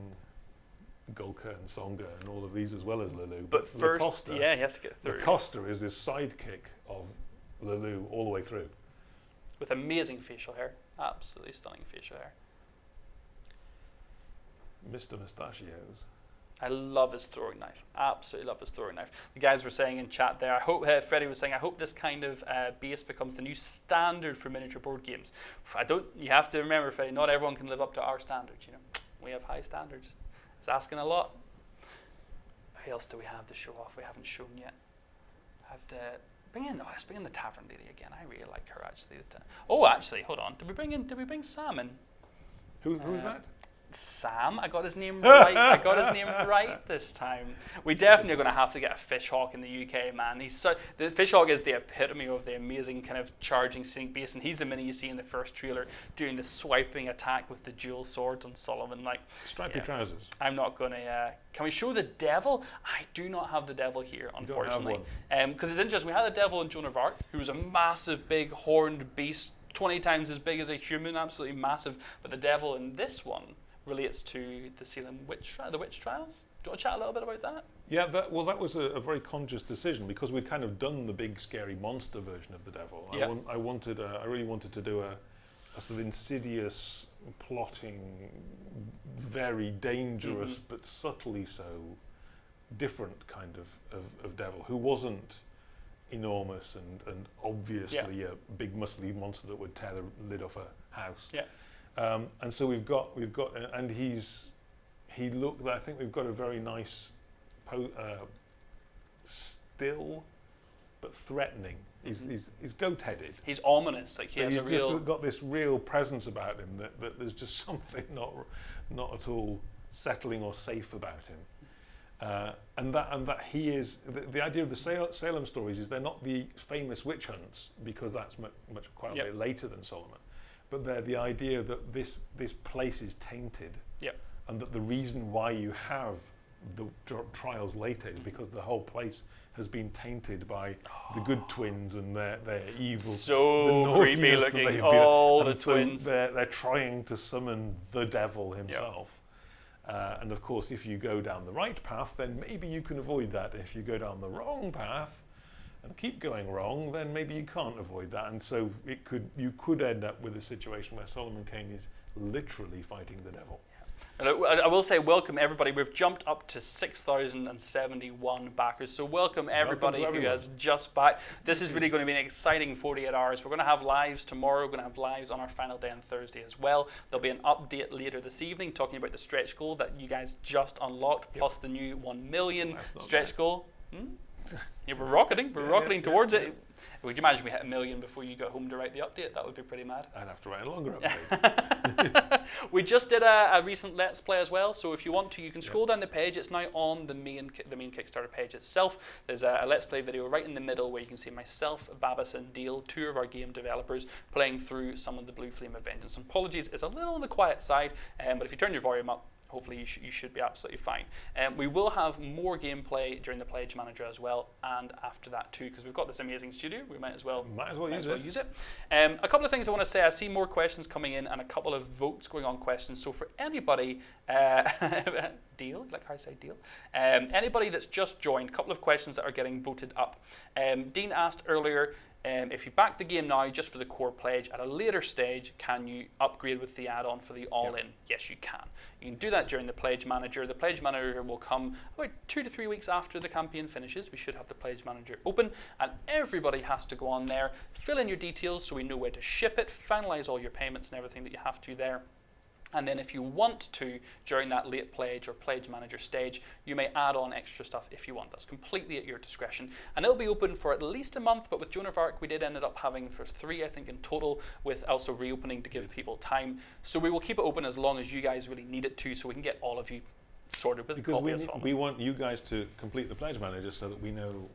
Golka and Songa and all of these as well as Le Loup. But first, Lacosta, yeah, he has to get through Lacosta is this sidekick of Le Loup all the way through. with amazing facial hair, absolutely stunning facial hair. Mr. Mustachios. I love his throwing knife. Absolutely love his throwing knife. The guys were saying in chat there. I hope uh, Freddie was saying. I hope this kind of uh, base becomes the new standard for miniature board games. I don't. You have to remember, Freddie. Not everyone can live up to our standards. You know, we have high standards. It's asking a lot. Who else do we have to show off? We haven't shown yet. I Have to bring in. Oh, let's bring in the tavern lady again. I really like her actually. Oh, actually, hold on. Did we bring in? Did we bring Sam? Who, who is Uh, that? Sam. I got his name right. I got his name right this time. We definitely are going to have to get a fishhawk in the UK, man. He's so the fishhawk is the epitome of the amazing kind of charging sink base, and he's the mini you see in the first trailer doing the swiping attack with the dual swords on Sullivan. Like Stripy yeah. trousers. I'm not going to. Uh, can we show the devil? I do not have the devil here, You don't have unfortunately. Because it's interesting. We had the devil in Joan of Arc, who was a massive, big, horned beast, 20 times as big as a human, absolutely massive. But the devil in this one relates to the Salem witch, tri- the witch trials. Do you want to chat a little bit about that? Yeah, that, well, that was a, a very conscious decision because we'd kind of done the big scary monster version of the devil. Yeah. I, want, I wanted, a, I really wanted to do a, a sort of insidious, plotting, very dangerous Mhm. but subtly so different kind of, of, of devil who wasn't enormous and, and obviously a big muscly monster that would tear the lid off a house. Yeah. Um, and so we've got we've got uh, and he's he looked. I think we've got a very nice, uh, still, but threatening. He's, Mhm. he's, he's goat-headed. He's ominous. Like he But has he's a real. just got this real presence about him that, that there's just something not not at all settling or safe about him. Uh, and that and that he is the, the idea of the Salem stories is they're not the famous witch hunts because that's much, much quite a Yep. bit later than Solomon, but they're the idea that this this place is tainted, Yep. and that the reason why you have the trials later is because the whole place has been tainted by the good twins and their their evil So the creepy looking. All the so twins. They're, they're trying to summon the devil himself. Uh, and of course, if you go down the right path, then maybe you can avoid that. If you go down the wrong path and keep going wrong, then maybe you can't avoid that. And so it could you could end up with a situation where Solomon Kane is literally fighting the devil. And I, I will say, welcome everybody. We've jumped up to 6,071 backers. So, welcome everybody who everyone. has just backed. This is really going to be an exciting 48 hours. We're going to have lives tomorrow. We're going to have lives on our final day on Thursday as well. There'll be an update later this evening talking about the stretch goal that you guys just unlocked, plus the new 1 million stretch bad. goal. Hmm? Yeah, we're rocketing. We're Yeah, rocketing yeah, towards it. Would you imagine we hit a million before you got home to write the update? That would be pretty mad. I'd have to write a longer update. we just did a, a recent Let's Play as well, so if you want to, you can scroll down the page. It's now on the main the main Kickstarter page itself. There's a, a Let's Play video right in the middle where you can see myself, Babis, and Deal, two of our game developers, playing through some of the Blue Flame of Vengeance. And apologies, it's a little on the quiet side, um, but if you turn your volume up, hopefully you, sh- you should be absolutely fine. Um, we will have more gameplay during the Pledge Manager as well, and after that too, because we've got this amazing studio. We might as well Might as well might use as well it. use it. Um, a couple of things I want to say. I see more questions coming in and a couple of votes going on questions. So for anybody, uh, deal, like how I say deal, um, anybody that's just joined, a couple of questions that are getting voted up. Um, Dean asked earlier. Um, if you back the game now just for the core pledge, at a later stage, can you upgrade with the add-on for the all-in? Yes, you can. You can do that during the pledge manager. The pledge manager will come about two to three weeks after the campaign finishes. We should have the pledge manager open, and everybody has to go on there, fill in your details so we know where to ship it, finalize all your payments and everything that you have to there. And then if you want to, during that late pledge or pledge manager stage, you may add on extra stuff if you want. That's completely at your discretion. And it'll be open for at least a month, but with Joan of Arc, we did end up having for three, I think, in total, with also reopening to give people time. So we will keep it open as long as you guys really need it to, so we can get all of you sorted with a Because copy we, we want you guys to complete the pledge manager so that we know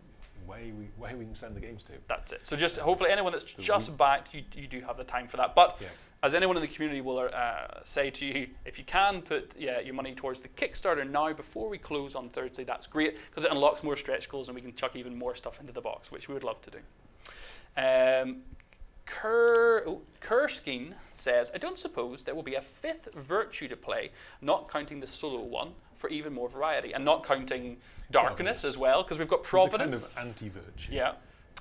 where we, where we can send the games to. That's it. So just hopefully anyone that's So just backed, you, you do have the time for that. But Yeah. As anyone in the community will uh, say to you, if you can put yeah, your money towards the Kickstarter now before we close on Thursday, that's great because it unlocks more stretch goals and we can chuck even more stuff into the box, which we would love to do. Um, Ker, oh, Kerskine says, I don't suppose there will be a fifth virtue to play, not counting the solo one, for even more variety, and not counting darkness Providence. as well, because we've got It's a providence. kind of anti-virtue. Yeah.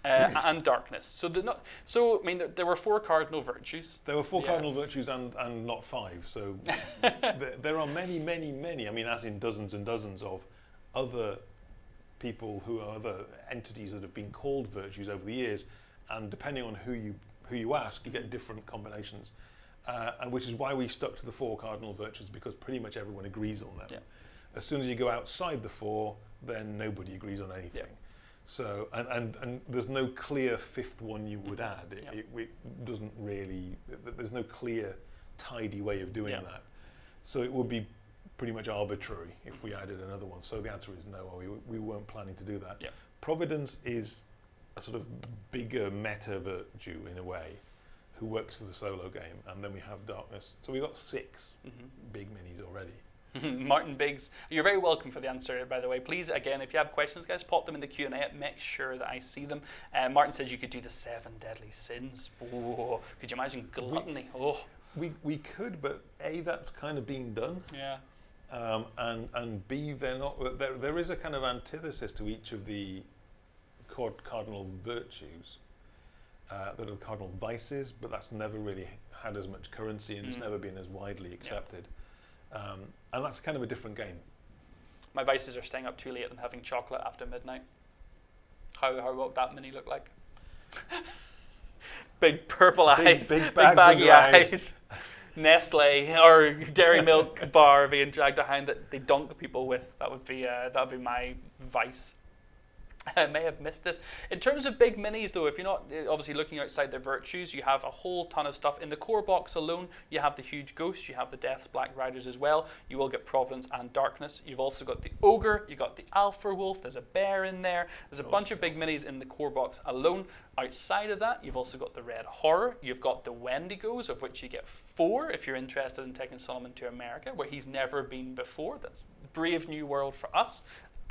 Uh, and darkness. So the not, so I mean there, there were four cardinal virtues. There were four Yeah. cardinal virtues and, and not five. So there, there are many, many, many. I mean, as in dozens and dozens of other people who are other entities that have been called virtues over the years, and depending on who you who you ask, you get different combinations. Uh, and which is why we stuck to the four cardinal virtues because pretty much everyone agrees on them. Yeah. As soon as you go outside the four, then nobody agrees on anything. So, and, and, and there's no clear fifth one you would add. It, Yeah. it, it doesn't really, th- there's no clear, tidy way of doing Yeah. that. So it would be pretty much arbitrary if we added another one. So the answer is no. We, we weren't planning to do that. Yep. Providence is a sort of bigger meta virtue in a way, who works for the solo game, and then we have Darkness. So we've got 6 Mhm. big minis already. Martin Biggs, you're very welcome for the answer, by the way. Please, again, if you have questions, guys, pop them in the Q and A. Make sure that I see them. Uh, Martin says you could do the seven deadly sins. Whoa. Could you imagine gluttony? Oh, We we could, but a that's kind of being done. yeah. Um, and and B, they're not. There, there is a kind of antithesis to each of the cardinal virtues uh, that are cardinal vices, but that's never really had as much currency and it's Mm. never been as widely accepted. Um, and that's kind of a different game. My vices are staying up too late and having chocolate after midnight. How how what that mini look like? big purple Big- eyes, big big, baggy eyes. eyes. Nestle or Dairy Milk bar being dragged behind that they dunk people with. That would be uh, that would be my vice. I may have missed this. In terms of big minis, though, if you're not uh, obviously looking outside their virtues, you have a whole ton of stuff. In the core box alone, you have the huge ghost, you have the Death's Black Riders as well. You will get Providence and Darkness. You've also got the Ogre, you've got the Alpha Wolf, there's a bear in there. There's a bunch of big minis in the core box alone. Outside of that, you've also got the Red Horror, you've got the Wendigos, of which you get four if you're interested in taking Solomon to America, where he's never been before. That's brave new world for us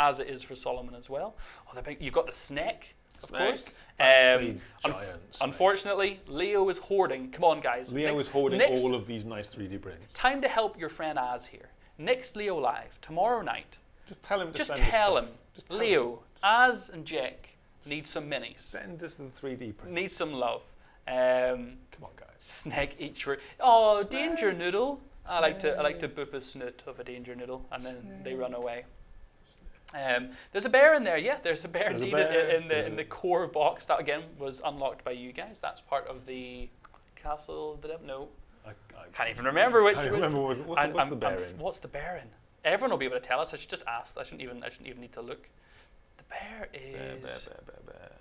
as it is for Solomon as well. Oh, the big, you've got the snake, of Snake. course. That's Um, a unf- giant snake. unfortunately, Leo is hoarding. Come on, guys. Leo Next- is hoarding next all of these nice 3D prints. Time to help your friend Az here. Next Leo Live, tomorrow night. Just tell him to Just send tell him, Just tell Leo, Az and Jack need some minis. Send us the 3D print. Need some love. Um, Come on, guys. snake each word. Oh, Snake. danger noodle. I like to I like to boop a snoot of a danger noodle, and then they run away. Um, there's a bear in there, yeah. There's a bear There's indeed in- bear, in the there's in the core box. That again was unlocked by you guys. That's part of the castle. Did I? No, I, I can't even remember which. can't which- remember what, what's, what's the bear I'm- in. What's the bear in? Everyone will be able to tell us. I should just ask. I shouldn't even. I shouldn't even need to look. The bear is Bear, bear, bear,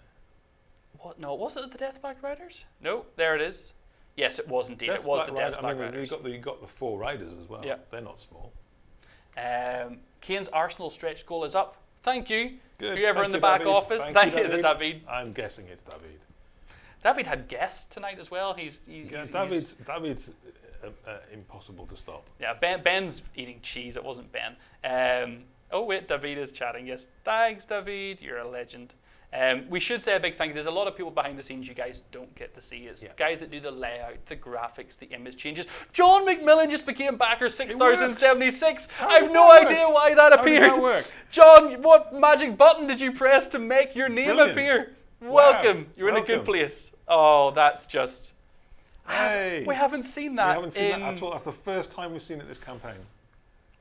what? No, was it the Death Black Riders? No, there it is. Yes, it was indeed. Death it was Black the Rider- Death I Black mean, Riders. you got the you got the four riders as well. Yeah. They're not small. Um, Kane's Arsenal stretch goal is up. Thank you. Good. Whoever Thank in the you, back David. office. Thank Thank, you, you. Is it David? I'm guessing it's David. David had guests tonight as well. He's, he, Yeah, he's- David's David's uh, uh, impossible to stop. Yeah, ben, Ben's eating cheese. It wasn't Ben. Um, oh wait, David is chatting. Yes, thanks, David. You're a legend. Um, we should say a big thank you. There's a lot of people behind the scenes you guys don't get to see. It's Yeah. guys that do the layout, the graphics, the image changes. John McMillan just became backer 6076. I have no work? idea why that How appeared. that work? John, what magic button did you press to make your name Brilliant. appear? Wow. Welcome. You're in a good place. Oh, that's just. Hey. we haven't seen that. We haven't seen that at all. That's the first time we've seen it this campaign.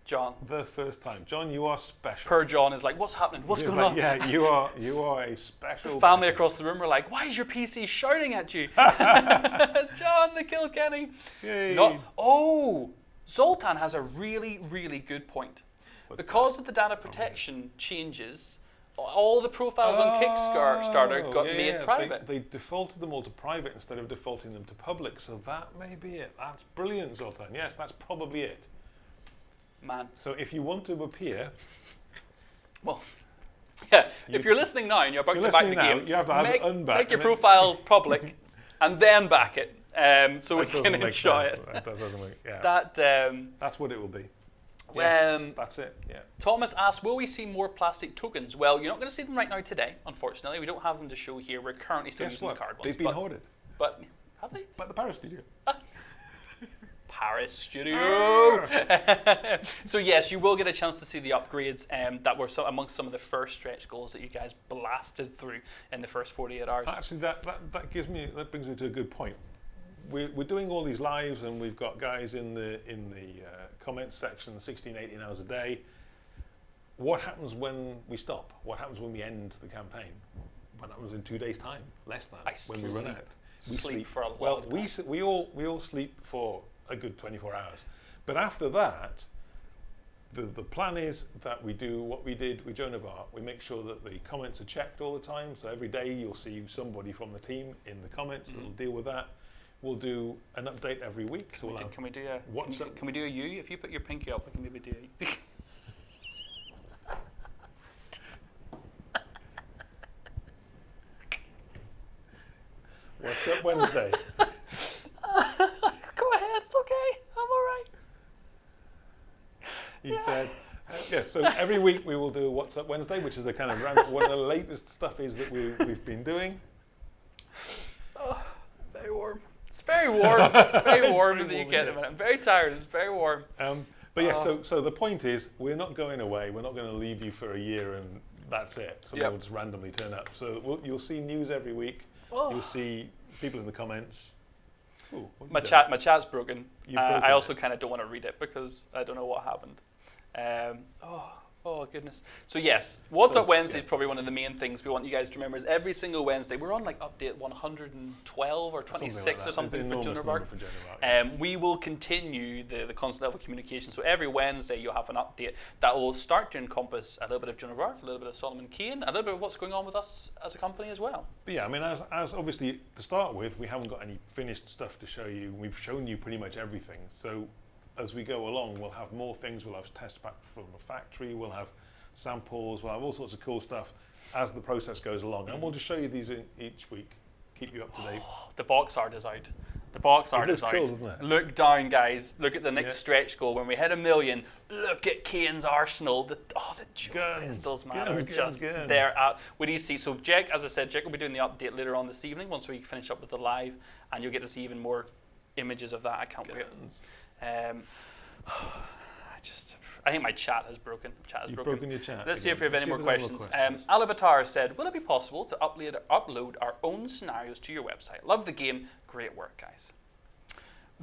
John. The first time. John, you are special. Per John is like, what's happening? What's You're going like, on? Yeah, you are you are a special The family person. across the room were like, why is your PC shouting at you? John the Kilkenny. Yay. Not, oh, Zoltan has a really, really good point. What's Because of the data oh, protection changes, all the profiles on Kickstarter Oh, got yeah, made yeah. private. They, they defaulted them all to private instead of defaulting them to public. So that may be it. That's brilliant, Zoltan. Yes, that's probably it. Man, So if you want to appear, well, yeah. You- if you're listening now and you're about You're to back the now, game, you have to have make, unback make your profile public and then back it, um, so we can enjoy sense. it. That doesn't make, yeah. That um, that's what it will be. Yeah, um, that's it. Yeah. Thomas asked, will we see more plastic tokens? Well, you're not going to see them right now today, unfortunately. We don't have them to show here. We're currently still Guess using what? the card ones. They've been but, hoarded. but have they? But the Paris studio. Paris studio. so yes, you will get a chance to see the upgrades um, that were so amongst some of the first stretch goals that you guys blasted through in the first 48 hours. Actually, that, that, that gives me that brings me to a good point. We're, we're doing all these lives, and we've got guys in the in the uh, comments section, 16, 18 hours a day. What happens when we stop? What happens when we end the campaign? What happens in two days' time? Less than I when we run sleep. out. Sleep for a well. long We time. s- we all we all sleep for a good 24 hours, but after that, the, the plan is that we do what we did with Joan of Arc. We make sure that the comments are checked all the time. So every day you'll see somebody from the team in the comments that'll mm. deal with that. we'll do an update every week. So Can we'll we, do, can we do a can, you- can we do a U? If you put your pinky up, we can maybe do a What's Up Wednesday. Go ahead, it's okay. I'm all right. He's dead. Uh, yeah, so every week we will do What's Up Wednesday, which is a kind of random, one of the latest stuff is that we, we've been doing. Oh, very warm. It's very warm. It's very It's warm in the UK at the yeah. I'm very tired. It's very warm. Um, but yeah, Oh. so, so the point is, we're not going away. We're not going to leave you for a year and that's it. Someone Yep. will just randomly turn up. So we'll, you'll see news every week. Oh. You'll see people in the comments. Ooh, My chat, my chat's broken. Uh, broken I also kind of don't want to read it because I don't know what happened. Um, oh, oh goodness. So yes, what's So, up Wednesday yeah. is probably one of the main things we want you guys to remember. Is every single Wednesday we're on like update 112 or Something 26 like or something for an Joan enormous of number Arc. for Joan of Um, we will continue the, the constant level of communication. So every Wednesday you'll have an update that will start to encompass a little bit of of a little bit of Solomon Kane, a little bit of what's going on with us as a company as well. But yeah, I mean, as, as obviously to start with, we haven't got any finished stuff to show you. We've shown you pretty much everything. So as we go along, we'll have more things. We'll have test back from the factory. We'll have samples. We'll have all sorts of cool stuff as the process goes along. And we'll just show you these in each week, keep you up to date. The box art is out. The box art is out. cool, doesn't it? Look down, guys. Look at the next Yeah. stretch goal. When we hit a million, look at Kane's arsenal. The, oh, the dual Guns, pistols, man, guns, are guns, just guns. there. Out. What do you see? So, Jack, as I said, Jack will be doing the update later on this evening once we finish up with the live, and you'll get to see even more images of that. I can't wait. Um, I just, I think my chat has broken. Chat has You've broken. broken your chat. Let's see if we have any more see if questions. Um, Alabatar said, "Will it be possible to upload upload our own scenarios to your website? Love the game. Great work, guys."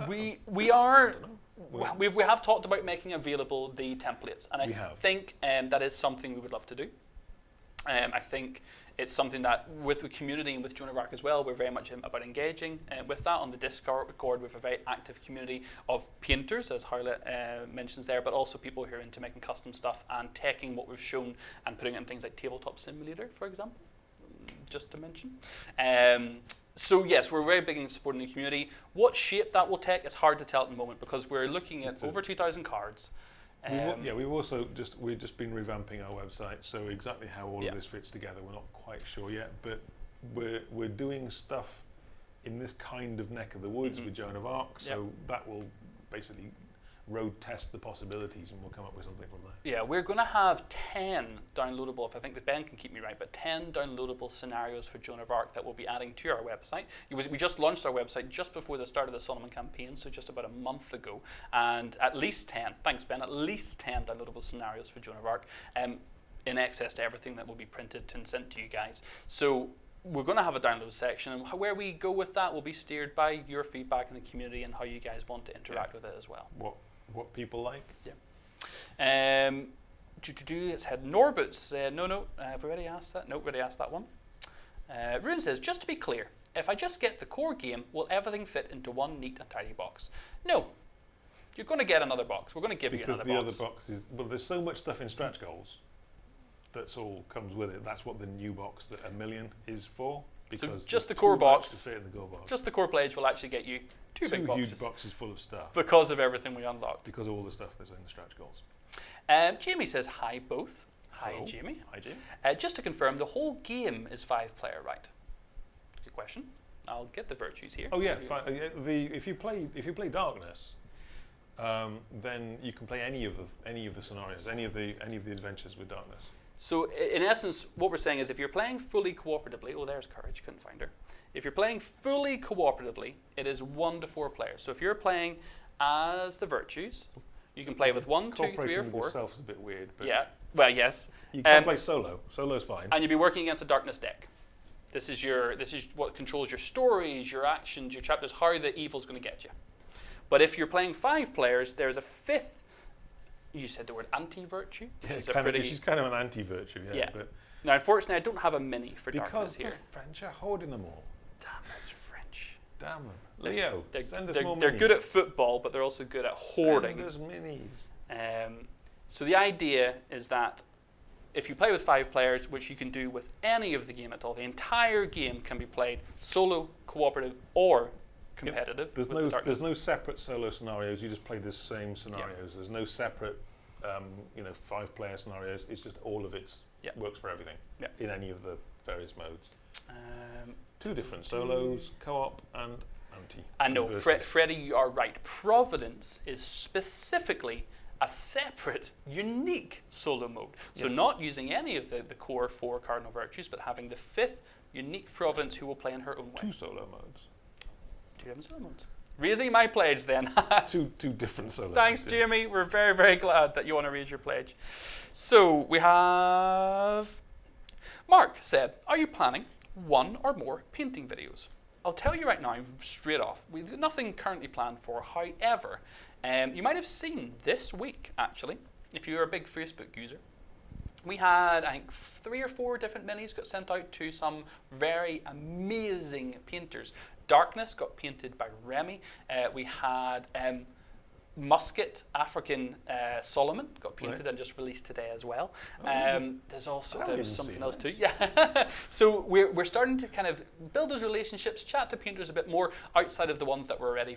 We we are Well- we we have talked about making available the templates, and I think um, that is something we would love to do. Um, I think it's something that with the community and with Joan of Arc as well, we're very much about engaging uh, with that on the Discord. Record with a very active community of painters, as Harlot uh, mentions there, but also people who are into making custom stuff and taking what we've shown and putting it in things like Tabletop Simulator, for example, mm, just to mention. Um, so yes, we're very big in supporting the community. What shape that will take is hard to tell at the moment because we're looking at It's a- over 2,000 cards. We've, Um, yeah, we've also just we've just been revamping our website, so exactly how all Yeah. of this fits together, we're not quite sure yet. But we're we're doing stuff in this kind of neck of the woods Mhm. with Joan of Arc, so that will basically road test the possibilities, and we'll come up with something from there. Yeah, we're going to have 10 downloadable, if I think that Ben can keep me right, but 10 downloadable scenarios for Joan of Arc that we'll be adding to our website. Was, we just launched our website just before the start of the Solomon campaign, so just about a month ago, and at least 10, thanks Ben, at least 10 downloadable scenarios for Joan of Arc, um, in access to everything that will be printed and sent to you guys. So we're going to have a download section, and where we go with that will be steered by your feedback in the community and how you guys want to interact with it as well. What what people like? Yeah. Um, do, do, do, it's had Norbert said, no, no, uh, have we already asked that? No, already asked that one. Uh, Ruin says, just to be clear, if I just get the core game, will everything fit into one neat and tidy box? No. You're going to get another box. We're going to give you Because another the box. other box is well, there's so much stuff in stretch goals. That's all comes with it. That's what the new box that a million is for. Because just there's the core box, the box. Just the core pledge will actually get you two, two big boxes huge boxes full of stuff. because of everything we unlocked. because of all the stuff that's in the stretch goals. Um, Jamie says, hi both. Hi, Hello. Jamie. Hi, Jim. Uh, just to confirm, the whole game is five player, right? Good question. I'll get the virtues here. Oh yeah, uh, the if you play if you play Darkness, um, then you can play any of the any of the scenarios, any of the any of the adventures with Darkness. So in essence, what we're saying is if you're playing fully cooperatively, oh, there's Courage, couldn't find her. If you're playing fully cooperatively, it is one to four players. So if you're playing as the virtues, you can play with one, two, three, or with four. yourself is a bit weird, but Yeah. Well, yes. you can Um, play solo. Solo's fine. And you'll be working against a darkness deck. This is your this is what controls your stories, your actions, your chapters, how the evil's going to get you. But if you're playing five players, there's a fifth. You said the word anti-virtue, which Yeah, is a kind of- she's kind of an anti-virtue, yeah. Yeah. But now, unfortunately, I don't have a mini for because darkness the here. French are holding them all. Damn, that's French. Damn them. Leo, They're, send us they're, more they're minis. good at football, but they're also good at hoarding. Send us minis. Um, so the idea is that if you play with five players, which you can do with any of the game at all, the entire game can be played solo, cooperative, or competitive. There's no the there's no separate solo scenarios. You just play the same scenarios. There's no separate um, you know five player scenarios. It's just all of it Yeah. works for everything Yeah. in any of the various modes. Um, Two different solos, co-op, and anti. I know, versus. Fre- Freddie, you are right. Providence is specifically a separate, unique solo mode. So, Yes. not using any of the, the core four cardinal virtues, but having the fifth unique Providence who will play in her own way. two solo modes. Two different solo modes. Raising my pledge then. Two two different solo. Thanks, yeah. Jamie. We're very, very glad that you want to raise your pledge. So we have Mark said, "Are you planning one or more painting videos?" I'll tell you right now, straight off, we've got nothing currently planned for. However, um, you might have seen this week, actually, if you're a big Facebook user, we had, I think, three or four different minis got sent out to some very amazing painters. Darkness got painted by Remy. Uh, we had um, Musket African uh, Solomon got painted Right. and just released today as well. Oh, um, there's also there's something else too. Yeah. so we're, we're starting to kind of build those relationships, chat to painters a bit more outside of the ones that we're already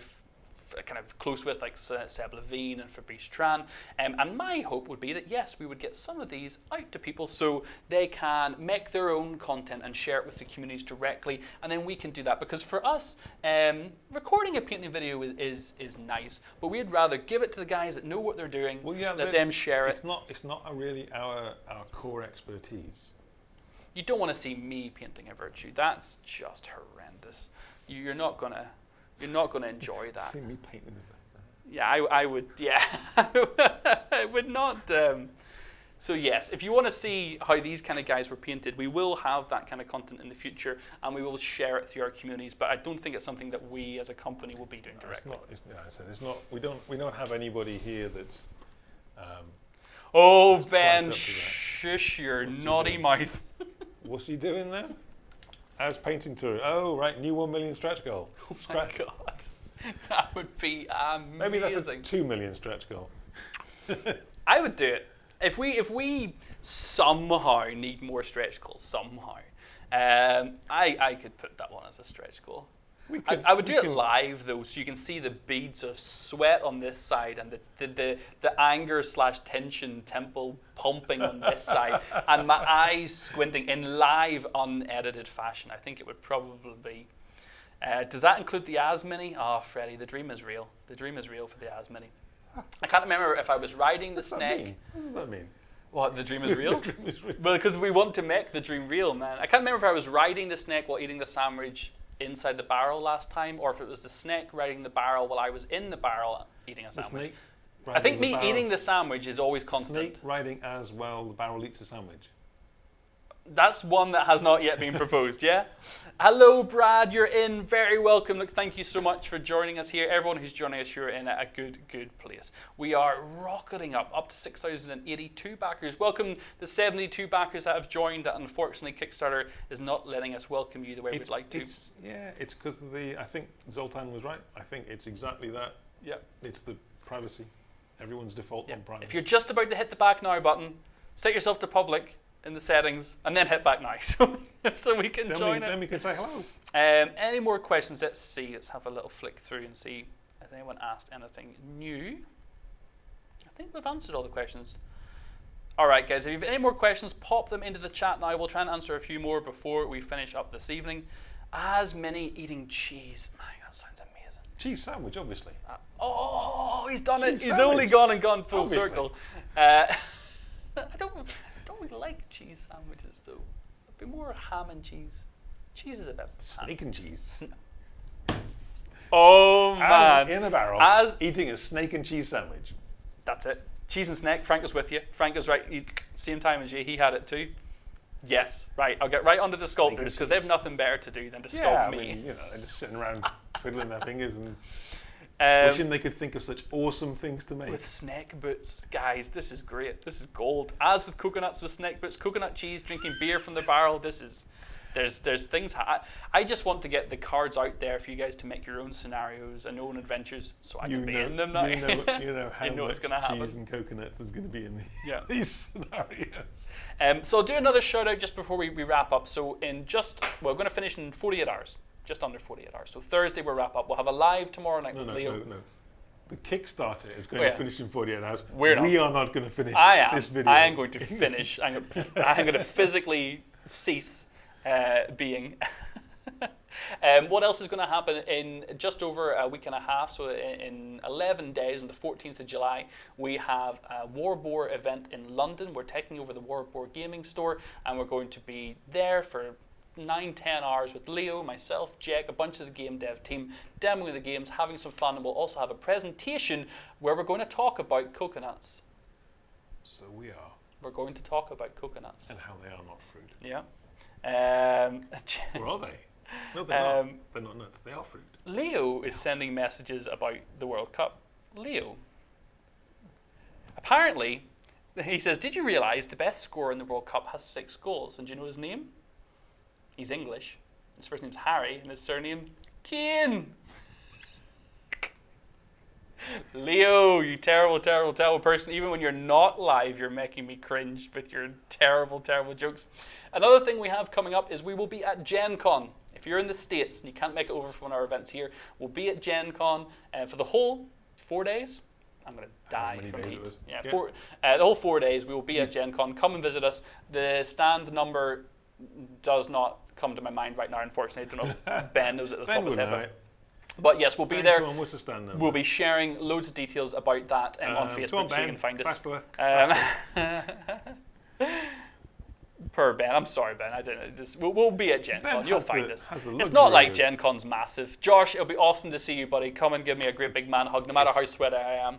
kind of close with, like Se- Seb Levine and Fabrice Tran. Um, and my hope would be that yes, we would get some of these out to people so they can make their own content and share it with the communities directly, and then we can do that. Because for us, um, recording a painting video is, is is nice, but we'd rather give it to the guys that know what they're doing, Well, yeah, let them share it. It's not it's not really our our core expertise. You don't want to see me painting a virtue. That's just horrendous. You're not gonna, you're not gonna enjoy that. See me painting Yeah, I, I would. Yeah, I would not. Um, so yes, if you want to see how these kind of guys were painted, we will have that kind of content in the future, and we will share it through our communities. But I don't think it's something that we as a company will be doing It's directly. not. It's, yeah, I said it's not. We don't. We don't have anybody here that's. Um, Oh Just Ben, quite up to that. shush your naughty mouth. what's he doing there? How's painting tour? Oh, right, new one million stretch goal. Oh my god, that would be amazing. Maybe that's a two million stretch goal. I would do it if we if we somehow need more stretch goals somehow. Um, I I could put that one as a stretch goal. We I, I would do it live though, so you can see the beads of sweat on this side and the the, the, the anger slash tension temple pumping on this side, and my eyes squinting in live unedited fashion. I think it would probably be. Uh, does that include the Az Mini? Oh, Freddie, the dream is real. The dream is real for the Az Mini. I can't remember if I was riding the What's snake. What does that mean? What, the dream is real? The dream is real. well, because we want to make the dream real, man. I can't remember if I was riding the snake while eating the sandwich inside the barrel last time, or if it was the snake riding the barrel while I was in the barrel eating a The sandwich. I think me barrel- eating the sandwich is always constant. snake riding as well. The barrel eats a sandwich. That's one that has not yet been proposed, yeah? Hello, Brad, you're in. Very welcome. Look, thank you so much for joining us here. Everyone who's joining us, you're in a good, good place. We are rocketing up, up to 6,082 backers. Welcome the 72 backers that have joined. That unfortunately, Kickstarter is not letting us welcome you the way It's, we'd like to. It's, yeah, it's because the. I think Zoltan was right. I think it's exactly that. Yeah. It's the privacy. Everyone's default yeah. on privacy. If you're just about to hit the back now button, set yourself to public in the settings, and then hit back now so, so we can then, join we, it. then we can say hello. Um, any more questions? Let's see. Let's have a little flick through and see if anyone asked anything new. I think we've answered all the questions. All right, guys. If you have any more questions, pop them into the chat now. We'll try and answer a few more before we finish up this evening. Az many eating cheese. My, that sounds amazing. Cheese sandwich, obviously. Uh, oh, he's done it. Cheese He's only gone and gone full Obviously. circle. Uh, I don't. I don't like cheese sandwiches though. I'd be more ham and cheese. Cheese is a bit. Snake and cheese. Sn- Oh As man, in a barrel, As- eating a snake and cheese sandwich. that's it. Cheese and snake. Frank was with you. Frank was right. He, same time as you. He had it too. Yes, right. I'll get right onto the sculptors because they have nothing better to do than to sculpt I me. mean, you know, they're just sitting around twiddling their fingers and Um, wishing they could think of such awesome things to make. with snack boots, guys, this is great. This is gold. As with coconuts with snack boots, coconut cheese, drinking beer from the barrel. This is there's there's things. Ha- I, I just want to get the cards out there for you guys to make your own scenarios and own adventures, so I you can be know, in them now. you know, you know how You know much gonna happen. cheese and coconuts is going to be in the, Yeah. these scenarios. Um, so I'll do another shout out just before we, we wrap up. So in just well, we're going to finish in 48 hours. Just under 48 hours. So Thursday we'll wrap up. We'll have a live tomorrow night No, with no, Leo. no, no. The Kickstarter is going Oh, yeah. to finish in 48 hours. We're we not. are not going to finish I am. this video. I am going to finish. I'm going to, I'm going to physically cease uh, being. um, what else is going to happen in just over a week and a half? So in, in 11 days, on the 14th of July, we have a Warboar event in London. We're taking over the Warboar Gaming Store, and we're going to be there for nine, ten hours with Leo, myself, Jack, a bunch of the game dev team, demoing the games, having some fun, and we'll also have a presentation where we're going to talk about coconuts. So we are, We're going to talk about coconuts. and how they are not fruit. Yeah. Um, Or are they? No, they're Um, not. They're not nuts. They are fruit. Leo is sending messages about the World Cup. Leo. Apparently, he says, Did you realize the best scorer in the World Cup has six goals? And do you know his name? He's English. His first name's Harry, and his surname, Kane. Leo, you terrible, terrible, terrible person. Even when you're not live, you're making me cringe with your terrible, terrible jokes. Another thing we have coming up is we will be at Gen Con. If you're in the States and you can't make it over for one of our events here, we'll be at Gen Con uh, for the whole four days. I'm going to die from heat. Yeah, Yeah. Four, uh, the whole four days we will be at Gen Con. Come and visit us. The stand number does not come to my mind right now, unfortunately. I don't know. Ben knows it at the top Ben of his head. But, but yes, we'll be Ben, there. On, what's the stand? We'll be sharing loads of details about that um, on Um, Facebook on, so Ben. you can find us. Um, per Ben, I'm sorry, Ben. I didn't. This, we'll, we'll be at Gen Ben Con. You'll find the- us. It's not like Gen Con's massive. Josh, it'll be awesome to see you, buddy. Come and give me a great big man hug. No matter how sweaty I am,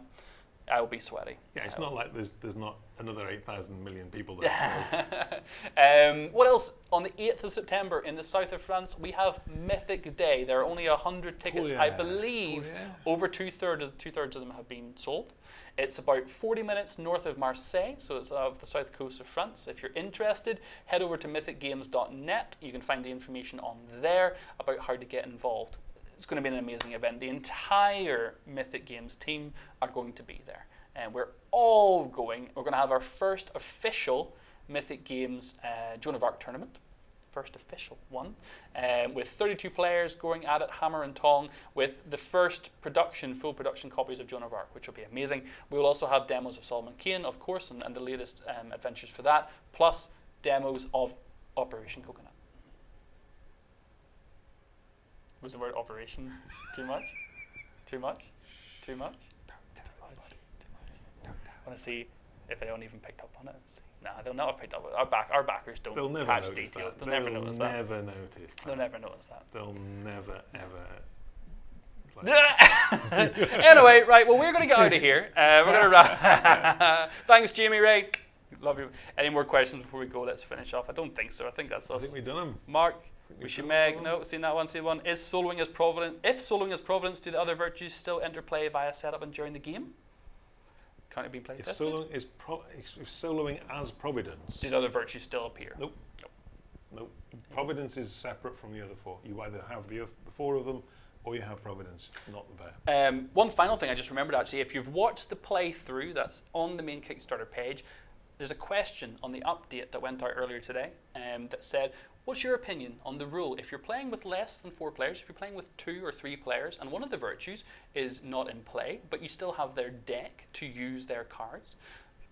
I will be sweaty. Yeah, it's not like there's there's not another 8,000 million people there. so- um, what else? On the 8th of September in the south of France, we have Mythic Day. There are only 100 tickets. I yeah. believe Oh, yeah. over two thirds of, two thirds of them have been sold. It's about 40 minutes north of Marseille, so it's off the south coast of France. If you're interested, head over to mythicgames.net. You can find the information on there about how to get involved. It's going to be an amazing event. The entire Mythic Games team are going to be there. And we're all going. We're going to have our first official Mythic Games uh, Joan of Arc tournament first official one, um, with 32 players going at it hammer and tong with the first production, full production copies of Joan of Arc, which will be amazing. We will also have demos of Solomon Kane, of course, and, and the latest um, adventures for that, plus demos of Operation Coconut. Was the word operation too much? Too much? Too much? I want to see if anyone even picked up on it. Nah, they'll not have picked up. on it. Our back, our backers don't They'll never catch details. that. They'll, never notice that. never notice that. They'll never notice that. They'll never ever. like- anyway, right. Well, we're going to get out of here. Uh, we're going to wrap. Thanks, Jamie Ray. Love you. Any more questions before we go? Let's finish off. I don't think so. I think that's us. I think we've done them. Mark, we should make them. no. Seen that one? Seen one? Is soloing as Providence? If soloing as Providence, do the other virtues still enter play via setup and during the game? Can't it be played If tested? soloing is pro- if soloing as Providence, Do the other virtues still appear? Nope. no, Providence is separate from the other four. You either have the, the four of them, or you have Providence, not the bear. Um, one final thing I just remembered actually, if you've watched the playthrough that's on the main Kickstarter page, there's a question on the update that went out earlier today um, that said, What's your opinion on the rule if you're playing with less than four players, if you're playing with two or three players, and one of the virtues is not in play, but you still have their deck to use their cards?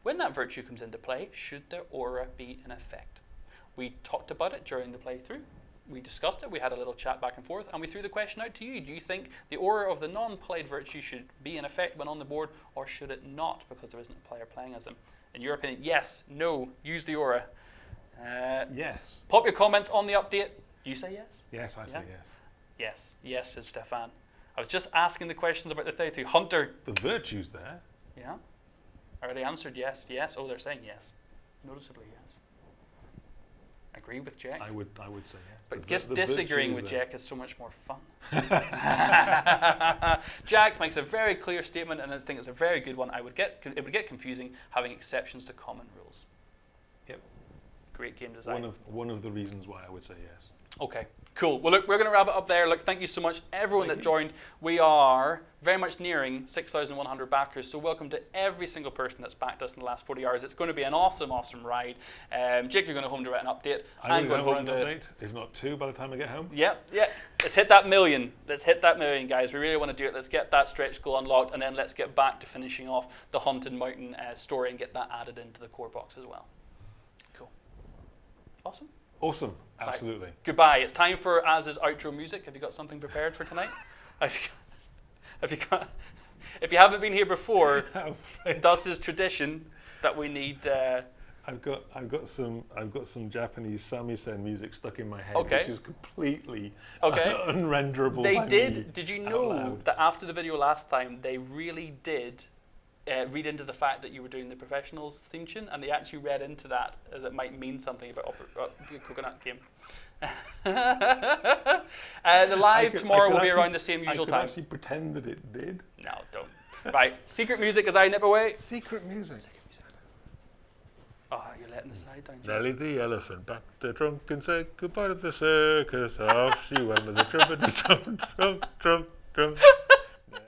When that virtue comes into play, should their aura be in effect? We talked about it during the playthrough. We discussed it, we had a little chat back and forth, and we threw the question out to you. Do you think the aura of the non played virtue should be in effect when on the board, or should it not because there isn't a player playing as them? In your opinion, yes, no, use the aura. Uh, Yes. pop your comments on the update. You say yes? Yes, I say Yeah. yes. Yes, yes, says Stefan. I was just asking the questions about the playthrough. Hunter, The virtue's there. yeah? Already answered yes, yes. Oh, they're saying yes. Noticeably yes. Agree with Jack. I would, I would say yes. But The- just disagreeing with there. Jack is so much more fun. Jack makes a very clear statement, and I think it's a very good one. I would get it would get confusing having exceptions to common rules. Yep. Great game design. One of one of the reasons why I would say yes. Okay, cool. Well, look, we're going to wrap it up there. Look, thank you so much, everyone Thank that you. joined. We are very much nearing 6,100 backers, so welcome to every single person that's backed us in the last 40 hours. It's going to be an awesome, awesome ride. Um, Jake, you're going to home to write an update. I'm going home write an to. update, if not two, by the time I get home. Yep, yeah. Let's hit that million. Let's hit that million, guys. We really want to do it. Let's get that stretch goal unlocked, and then let's get back to finishing off the Haunted Mountain uh, story and get that added into the core box as well. Awesome. Awesome, absolutely. Goodbye. It's time for Az's outro music. Have you got something prepared for tonight? Have you, have you got? If you haven't been here before, I'm afraid thus is tradition that we need. Uh, I've got I've got some I've got some Japanese samisen music stuck in my head, Okay. which is completely Okay. unrenderable. they did. Did you know that after the video last time, they really did uh, read into the fact that you were doing the professionals theme tune, and they actually read into that as it might mean something about oper- uh, the coconut game. uh, the live could- tomorrow could will be actually- around the same usual I usual could time. actually pretend that it did. No, don't. right, secret music as I never away. Secret music. Oh, you're letting the side down. Jake. Nelly the elephant back the trunk and said goodbye to the circus. Off she went with the trumpet, trump, trump, trump, trump.